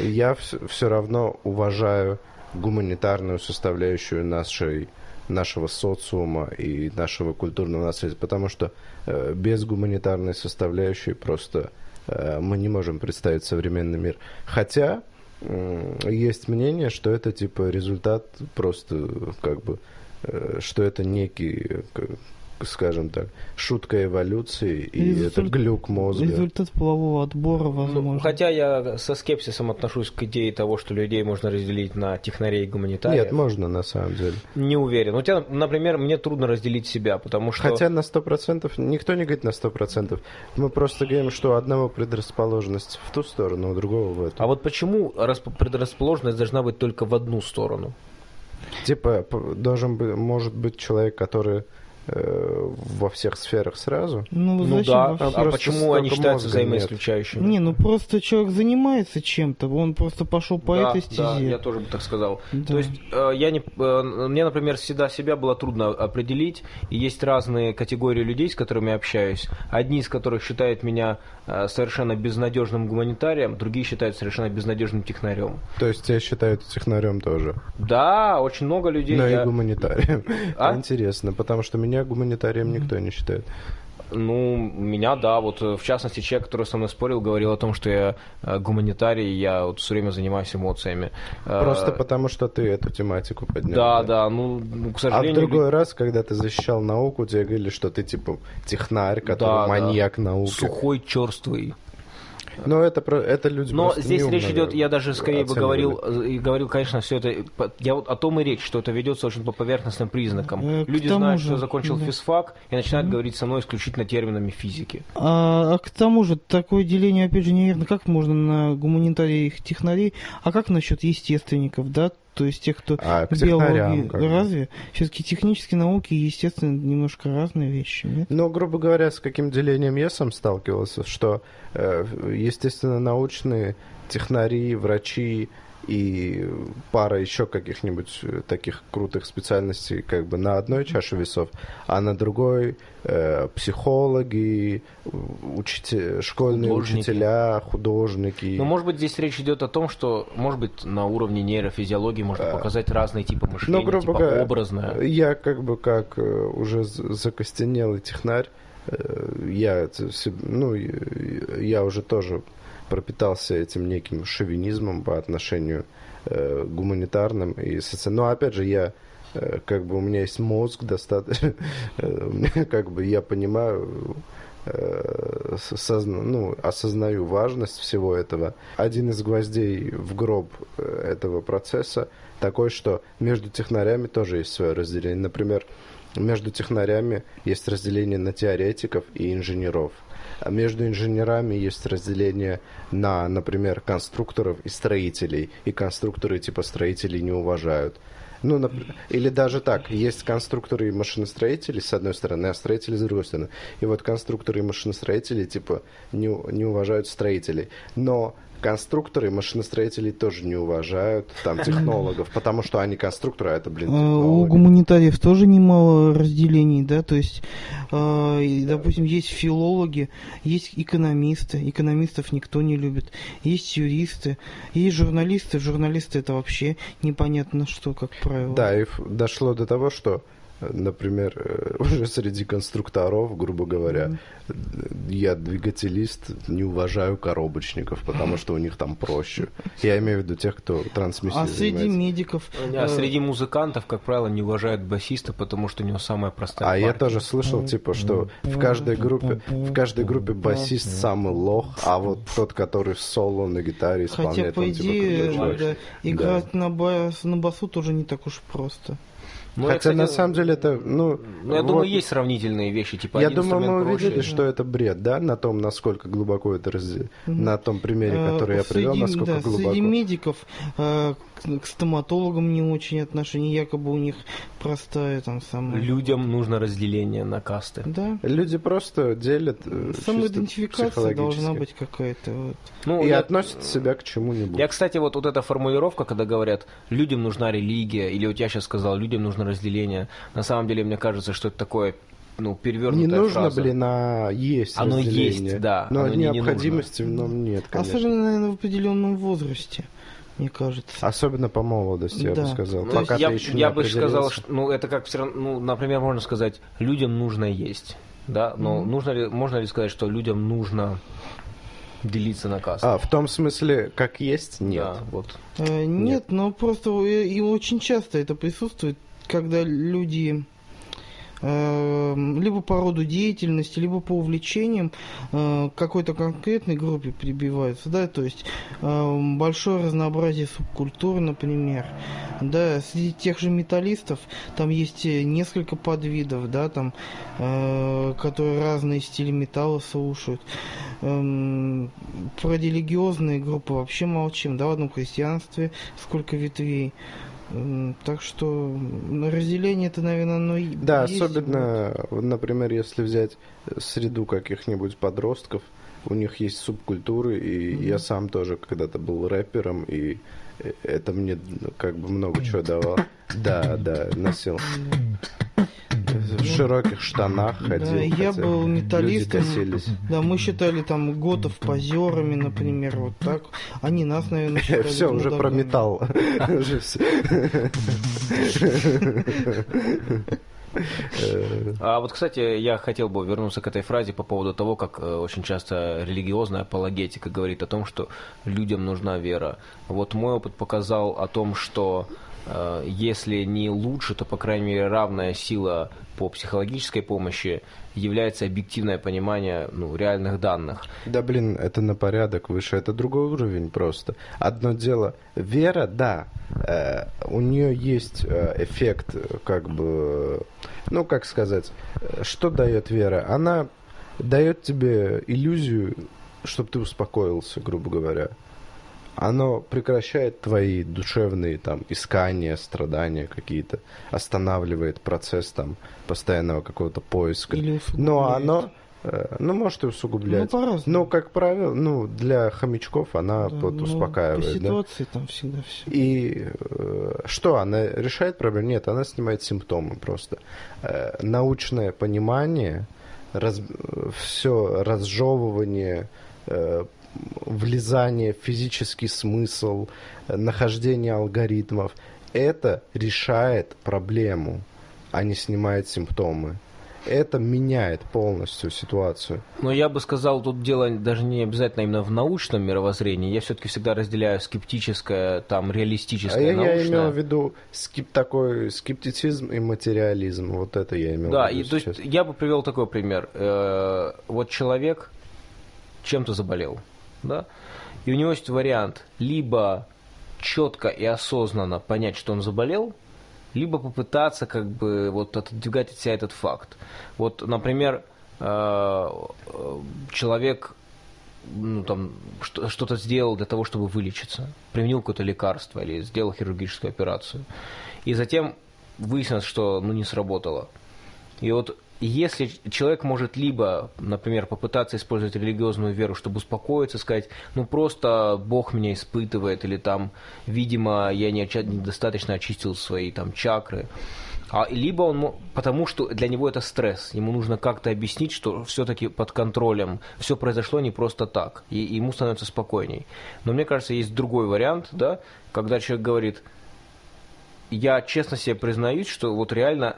я все равно уважаю гуманитарную составляющую нашей нашего социума и нашего культурного наследия, потому что э, без гуманитарной составляющей просто э, мы не можем представить современный мир. Хотя есть мнение, что это типа результат просто как бы, э, что это некий, скажем так, шутка эволюции, и Результ- это глюк мозга. Результат полового отбора, Ну, возможно. хотя я со скепсисом отношусь к идее того, что людей можно разделить на технарей и гуманитариев. Нет, можно на самом деле. Не уверен. У тебя, например, мне трудно разделить себя, потому что... Хотя на 100%, никто не говорит на 100%. Мы просто говорим, что у одного предрасположенность в ту сторону, у другого в эту. А вот почему расп- предрасположенность должна быть только в одну сторону? Типа, должен быть, может быть человек, который во всех сферах сразу. Ну, Ну зачем да, во а, а почему они считаются мозга нет. взаимоисключающими? Не, ну просто человек занимается чем-то, он просто пошел по да, этой да, стезе. я тоже бы так сказал. Да. То есть э, я не, э, мне, например, всегда себя было трудно определить, и есть разные категории людей, с которыми я общаюсь. Одни из которых считают меня э, совершенно безнадежным гуманитарием, другие считают совершенно безнадежным технарем. То есть тебя считают технарем тоже. Да, очень много людей. Но я- и гуманитарием. А? Интересно, потому что меня гуманитарием никто не считает. Ну, меня, да, вот э, в частности человек, который со мной спорил, говорил о том, что я э, гуманитарий, я вот все время занимаюсь эмоциями. Э, Просто потому, что ты эту тематику поднял. Да, да, ну, ну, к А в сожалению... другой раз, когда ты защищал науку, тебе говорили, что ты типа технарь, который Да, да. маньяк науки. Сухой, черствый. Но это, про- это люди Но здесь неумно речь идет, я даже скорее бы говорил, и говорил, конечно, все это, я вот о том и речь, что это ведется очень по поверхностным признакам. Э, Люди знают, же, что я закончил да. физфак, и начинают говорить со мной исключительно терминами физики. А, а к тому же, такое деление, опять же, неверно. Как можно на гуманитариев технарей, а как насчет естественников, да? То есть тех, кто А, биологии... Разве? Все-таки технические науки естественно немножко разные вещи, нет? Ну, грубо говоря, с каким делением я сам сталкивался, что, э, естественно, научные технари, врачи и пара еще каких-нибудь э, таких крутых специальностей как бы на одной чаше весов, а на другой э, психологи, учите- школьные Художники. учителя, художники. Но, может быть, здесь речь идет о том, что, может быть, на уровне нейрофизиологии можно показать разные типы мышления, Э, Ну, грубо типа говоря, образное. я как бы как э, уже закостенелый технарь, э, я, ну, я уже тоже пропитался этим неким шовинизмом по отношению э, гуманитарным и социальным. Но опять же, я э, как бы у меня есть мозг достаточно, э, как бы я понимаю, э, созна- ну, осознаю важность всего этого. Один из гвоздей в гроб э, этого процесса такой, что между технарями тоже есть свое разделение. Например, между технарями есть разделение на теоретиков и инженеров. А между инженерами есть разделение на, например, конструкторов и строителей. И конструкторы типа строителей не уважают. Ну, нап- или даже так, есть конструкторы и машиностроители с одной стороны, а строители с другой стороны. И вот конструкторы и машиностроители, типа, не, не уважают строителей. Но конструкторы и машиностроители тоже не уважают там технологов, потому что они конструкторы, а это, блин, Э, У гуманитариев тоже немало разделений, да, то есть, и, допустим, есть филологи, есть экономисты, экономистов никто не любит, есть юристы, есть журналисты, журналисты это вообще непонятно что, как правило. Да, и дошло до того, что, например, э, уже среди конструкторов, грубо говоря, э, я двигателист, не уважаю коробочников, потому что у них там проще. Я имею в виду тех, кто трансмиссией А среди занимается. медиков... А э, среди музыкантов, как правило, не уважают басиста, потому что у него самая простая А я партия. тоже слышал, типа, что в каждой группе, в каждой группе басист самый лох, а вот тот, который в соло на гитаре Хотя, исполняет, по он типа идее, чувак. да, играть на, бас, на басу тоже не так уж просто. Ну, я, Хотя кстати, на самом деле это, ну, Ну, я вот- думаю, есть сравнительные вещи, типа Я думаю, мы увидели, что это бред, да, на том, насколько глубоко это. Мгм. на том примере, Э, который я привел, среди- насколько да, глубоко. Среди медиков э, к, к стоматологам не очень отношение, якобы у них простая там самая... Людям нужно разделение на касты. Да. Люди просто делят э, чисто Самоидентификация должна быть какая-то. Вот. Ну, И я, относят себя к чему-нибудь. я, кстати, вот, вот эта формулировка, когда говорят, людям нужна религия, или вот я сейчас сказал, людям нужно разделение, на самом деле, мне кажется, что это такое, ну, перевернутая Не нужно, фраза. блин, а есть Оно разделение. есть, да, Но оно не- не необходимости в нем нет, конечно. Особенно, наверное, в определенном возрасте, мне кажется. Особенно по молодости, я Да. бы сказал. Ну, Пока я, ты еще не я бы сказал, что, ну, это как все равно, ну, например, можно сказать, людям нужно есть, да, но Мгм. нужно ли, можно ли сказать, что людям нужно делиться на касты? А, в том смысле, как есть, нет. Да, вот. Э, нет, но просто э, и очень часто это присутствует, когда люди либо по роду деятельности, либо по увлечениям э, какой-то конкретной группе прибиваются, да, то есть э, большое разнообразие субкультур, например, да, среди тех же металлистов там есть э, несколько подвидов, да, там, э, которые разные стили металла слушают. Эм, про религиозные группы вообще молчим, да, в одном христианстве сколько ветвей. Так что разделение это, наверное, оно и Да, есть. особенно, вот, например, если взять э, среду каких-нибудь подростков, у них есть субкультуры, и Мгм. я сам тоже когда-то был рэпером, и э, это мне ну, как бы много чего давало. Да, да, носил. В широких штанах ходил. Да, я был металлистом. Да, мы считали там готов позерами, например, вот так. Они нас, наверное, считали Все, уже про металл. Уже. Э, А вот, кстати, я хотел бы вернуться к этой фразе по поводу того, как э, очень часто религиозная апологетика говорит о том, что людям нужна вера. Вот мой опыт показал о том, что э, если не лучше, то, по крайней мере, равная сила по психологической помощи является объективное понимание ну, реальных данных. Да блин, это на порядок выше, это другой уровень просто. Одно дело, вера, да, э, у нее есть э, эффект, как бы, ну как сказать, что дает вера? Она дает тебе иллюзию, чтобы ты успокоился, грубо говоря. Оно прекращает твои душевные там искания, страдания какие-то, останавливает процесс там постоянного какого-то поиска. Или Но оно, э, ну, может и усугублять. Ну, по-разному. Но, как правило, ну, для хомячков она Да, вот ну, По успокаивает, да. ситуации там всегда все. И э, что, она решает проблему? Нет, она снимает симптомы просто. Э, научное понимание, все разжевывание, э, влезание в физический смысл, э, нахождение алгоритмов, это решает проблему, а не снимает симптомы. это меняет полностью ситуацию. Но я бы сказал, тут дело даже не обязательно именно в научном мировоззрении. Я все-таки всегда разделяю скептическое, там, А реалистическое, я, я научное. имел в виду скеп- такой скептицизм и материализм. Вот это я имел Да, в виду и то есть сейчас. я бы привел такой пример. Э, Вот человек чем-то заболел, да, и у него есть вариант либо четко и осознанно понять, что он заболел, либо попытаться как бы вот отодвигать от себя этот факт. Вот, например, э, э, человек ну, там, что- что-то сделал для того, чтобы вылечиться, применил какое-то лекарство или сделал хирургическую операцию. И затем выяснилось, что ну, не сработало. И вот если человек может либо, например, попытаться использовать религиозную веру, чтобы успокоиться, сказать, ну просто Бог меня испытывает, или там, видимо, я не недостаточно очистил свои там чакры, а, либо он, потому что для него это стресс, ему нужно как-то объяснить, что все-таки под контролем, все произошло не просто так, и ему становится спокойней. Но мне кажется, есть другой вариант, да, когда человек говорит, я честно себе признаюсь, что вот реально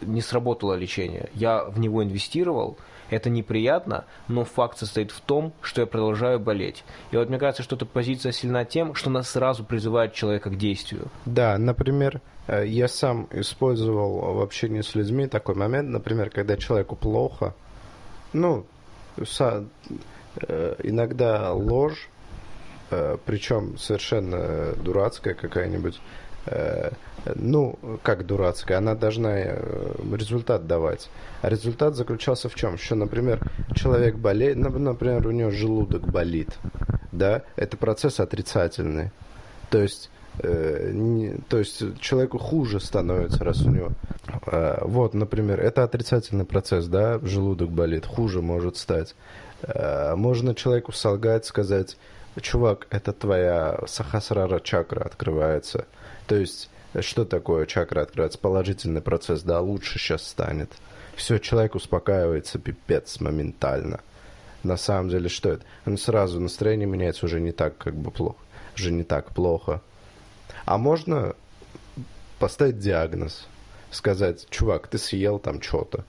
не сработало лечение. Я в него инвестировал, это неприятно, но факт состоит в том, что я продолжаю болеть. И вот мне кажется, что эта позиция сильна тем, что она сразу призывает человека к действию. Да, например, э, я сам использовал в общении с людьми такой момент, например, когда человеку плохо, ну, э, иногда ложь, причем совершенно дурацкая какая-нибудь, э, ну, как дурацкая, она должна э, результат давать. А результат заключался в чем? Что, например, человек болеет, нап- например, у него желудок болит, да, это процесс отрицательный. То есть, э, не- то есть человеку хуже становится, раз у него. э, вот, например, это отрицательный процесс, да, желудок болит, хуже может стать. Э, можно человеку солгать, сказать, чувак, это твоя сахасрара чакра открывается. То есть, что такое чакра открывается? Положительный процесс, да, лучше сейчас станет. Все, человек успокаивается, пипец, моментально. На самом деле, что это? Он сразу настроение меняется уже не так, как бы плохо. Уже не так плохо. А можно поставить диагноз. Сказать, чувак, ты съел там что-то.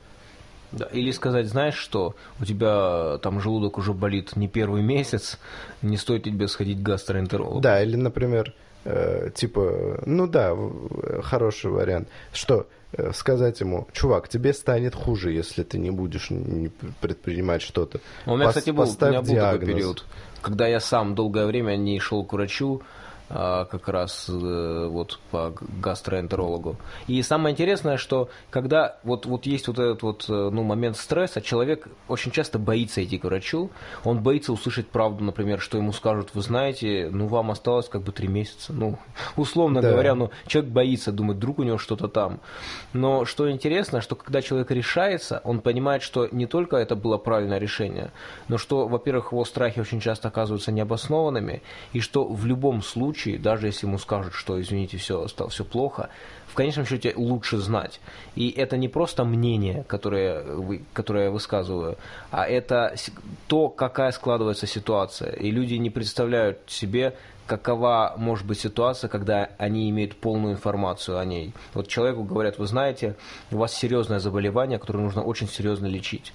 Да, или сказать, знаешь что, у тебя там желудок уже болит не первый месяц, не стоит тебе сходить к гастроэнтерологу. Да, или, например, э, типа, ну да, э, хороший вариант, что э, сказать ему, чувак, тебе станет хуже, если ты не будешь не предпринимать что-то. У меня, Пос- кстати, был, у меня был такой период, когда я сам долгое время не шел к врачу, как раз э, вот по гастроэнтерологу. И самое интересное, что когда вот, вот есть вот этот вот э, ну, момент стресса, человек очень часто боится идти к врачу, он боится услышать правду, например, что ему скажут, вы знаете, ну вам осталось как бы три месяца, ну условно Да. говоря, ну человек боится, думает, вдруг у него что-то там. Но что интересно, что когда человек решается, он понимает, что не только это было правильное решение, но что, во-первых, его страхи очень часто оказываются необоснованными, и что в любом случае, даже если ему скажут, что, извините, все, стало все плохо, в конечном счете лучше знать. И это не просто мнение, которое, вы- которое я высказываю, а это то, какая складывается ситуация. И люди не представляют себе, какова может быть ситуация, когда они имеют полную информацию о ней. Вот человеку говорят, вы знаете, у вас серьезное заболевание, которое нужно очень серьезно лечить.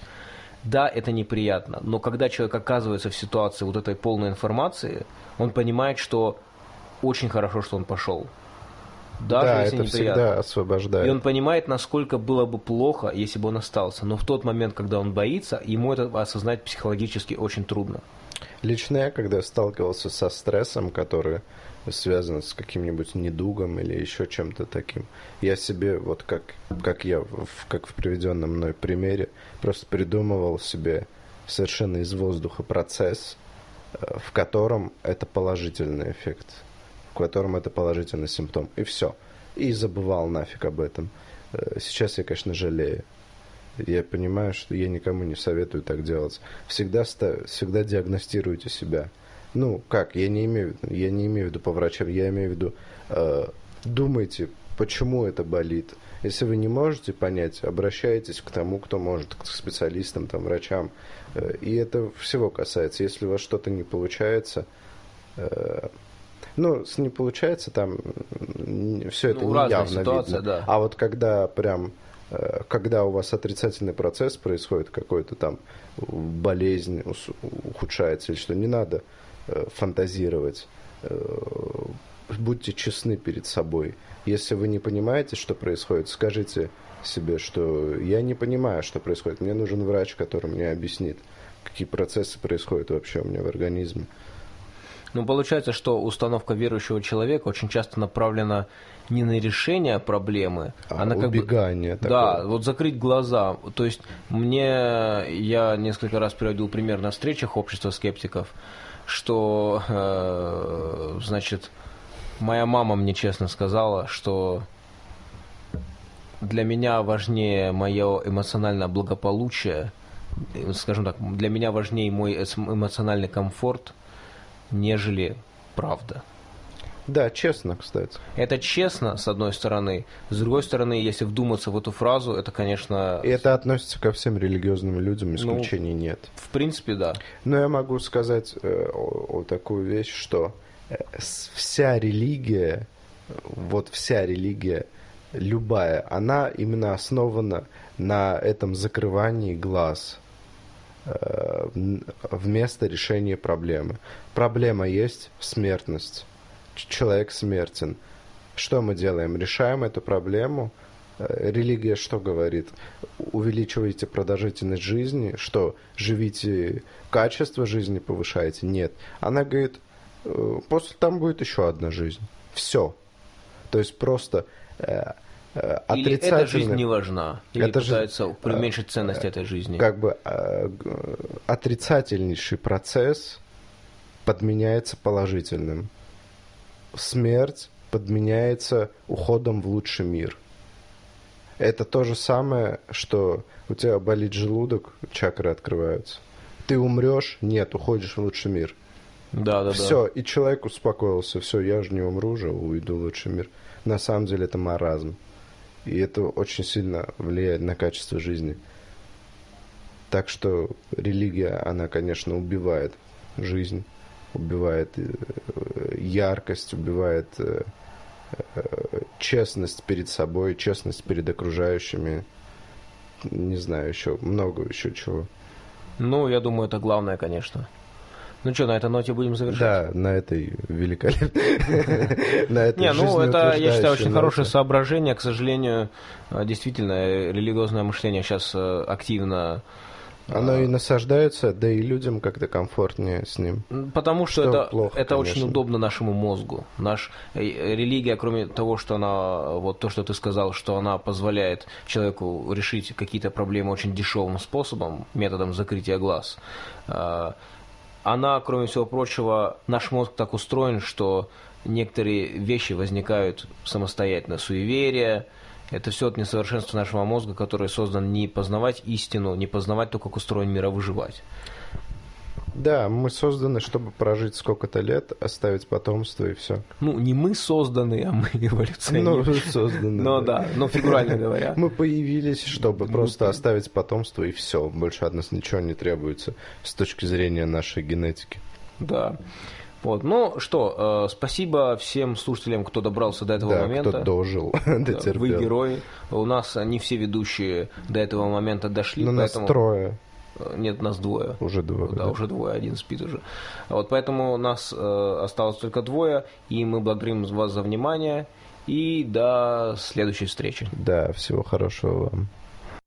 Да, это неприятно, но когда человек оказывается в ситуации вот этой полной информации, он понимает, что очень хорошо, что он пошел. Даже да, если это неприятно. всегда освобождает. И он понимает, насколько было бы плохо, если бы он остался. Но в тот момент, когда он боится, ему это осознать психологически очень трудно. Лично я, когда сталкивался со стрессом, который связан с каким-нибудь недугом или еще чем-то таким, я себе, вот как, как я, в, как в приведенном мной примере, просто придумывал себе совершенно из воздуха процесс, э, в котором это положительный эффект, в котором это положительный симптом. И все. И забывал нафиг об этом. Э, Сейчас я, конечно, жалею. Я понимаю, что я никому не советую так делать. Всегда, ста- всегда диагностируйте себя. Ну, как, я не имею, я не имею в виду по врачам, я имею в виду, э, думайте, почему это болит. Если вы не можете понять, обращайтесь к тому, кто может, к специалистам, там, врачам. Э, и это всего касается. Если у вас что-то не получается, э, ну, с не получается, там все это Ну, не явно ситуация, видно. да. А вот когда прям э, когда у вас отрицательный процесс происходит, какой-то там болезнь ухудшается или что, не надо э, фантазировать. Э, Будьте честны перед собой. Если вы не понимаете, что происходит, скажите себе, что я не понимаю, что происходит. Мне нужен врач, который мне объяснит, какие процессы происходят вообще у меня в организме. Ну, получается, что установка верующего человека очень часто направлена не на решение проблемы, а, А, на как бы... убегание Да, такое. вот закрыть глаза. То есть мне, я несколько раз приводил пример на встречах общества скептиков, что, э, значит, моя мама мне честно сказала, что для меня важнее мое эмоциональное благополучие, э, скажем так, для меня важнее мой эмоциональный комфорт, нежели правда. Да, честно, кстати. Это честно, с одной стороны. С другой стороны, если вдуматься в эту фразу, это, конечно, И это относится ко всем религиозным людям, Ну, исключений нет. в принципе, да. Но я могу сказать э, о- о такую вещь, что э, вся религия, вот вся религия, любая, она именно основана на этом закрывании глаз вместо решения проблемы. Проблема есть смертность. Человек смертен. Что мы делаем? Решаем эту проблему. Э, Религия что говорит? Увеличиваете продолжительность жизни, что живите, качество жизни повышаете? Нет. Она говорит, э, после там будет еще одна жизнь. Все. То есть просто э, э, Или эта жизнь не важна, или Это же- пытаются преуменьшить ценность этой жизни. как бы э, отрицательнейший процесс подменяется положительным. Смерть подменяется уходом в лучший мир. Это то же самое, что у тебя болит желудок, чакры открываются. Ты умрешь, нет, уходишь в лучший мир. Да, да, да. Все, и человек успокоился, все, я же не умру же, уйду в лучший мир. На самом деле это маразм. И это очень сильно влияет на качество жизни. Так что религия, она, конечно, убивает жизнь, убивает э, яркость, убивает э, э, честность перед собой, честность перед окружающими. Не знаю, еще много еще чего. Ну, я думаю, это главное, конечно. Ну что, на этой ноте будем завершать? Да, на этой великолепной... На этой Не, ну это, я считаю, очень хорошее соображение. К сожалению, э, действительно, религиозное мышление сейчас э, активно... э, Оно и насаждается, да и людям как-то комфортнее с ним. Потому что, Что это, плохо, это очень удобно нашему мозгу. Наш религия, кроме того, что она, вот то, что ты сказал, что она позволяет человеку решить какие-то проблемы очень дешевым способом, методом закрытия глаз, она, кроме всего прочего, наш мозг так устроен, что некоторые вещи возникают самостоятельно. Суеверия, это все от несовершенства нашего мозга, который создан не познавать истину, не познавать то, как устроен мир, а выживать. Да, мы созданы, чтобы прожить сколько-то лет, оставить потомство и все. Ну, не мы созданы, а мы Ну, эволюционеры. созданы. Ну да, ну фигурально говоря. Мы появились, чтобы просто оставить потомство и все. Больше от нас ничего не требуется с точки зрения нашей генетики. Да. Вот. Ну что, э, спасибо всем слушателям, кто добрался до этого да, момента. кто дожил, дотерпел. Вы герои. У нас не все ведущие до этого момента дошли, Но нас поэтому трое, Э, нет, нас двое. уже двое. Да, да. уже двое, один спит уже. Вот поэтому нас э, осталось только двое, и мы благодарим вас за внимание. И до следующей встречи. Да, всего хорошего вам.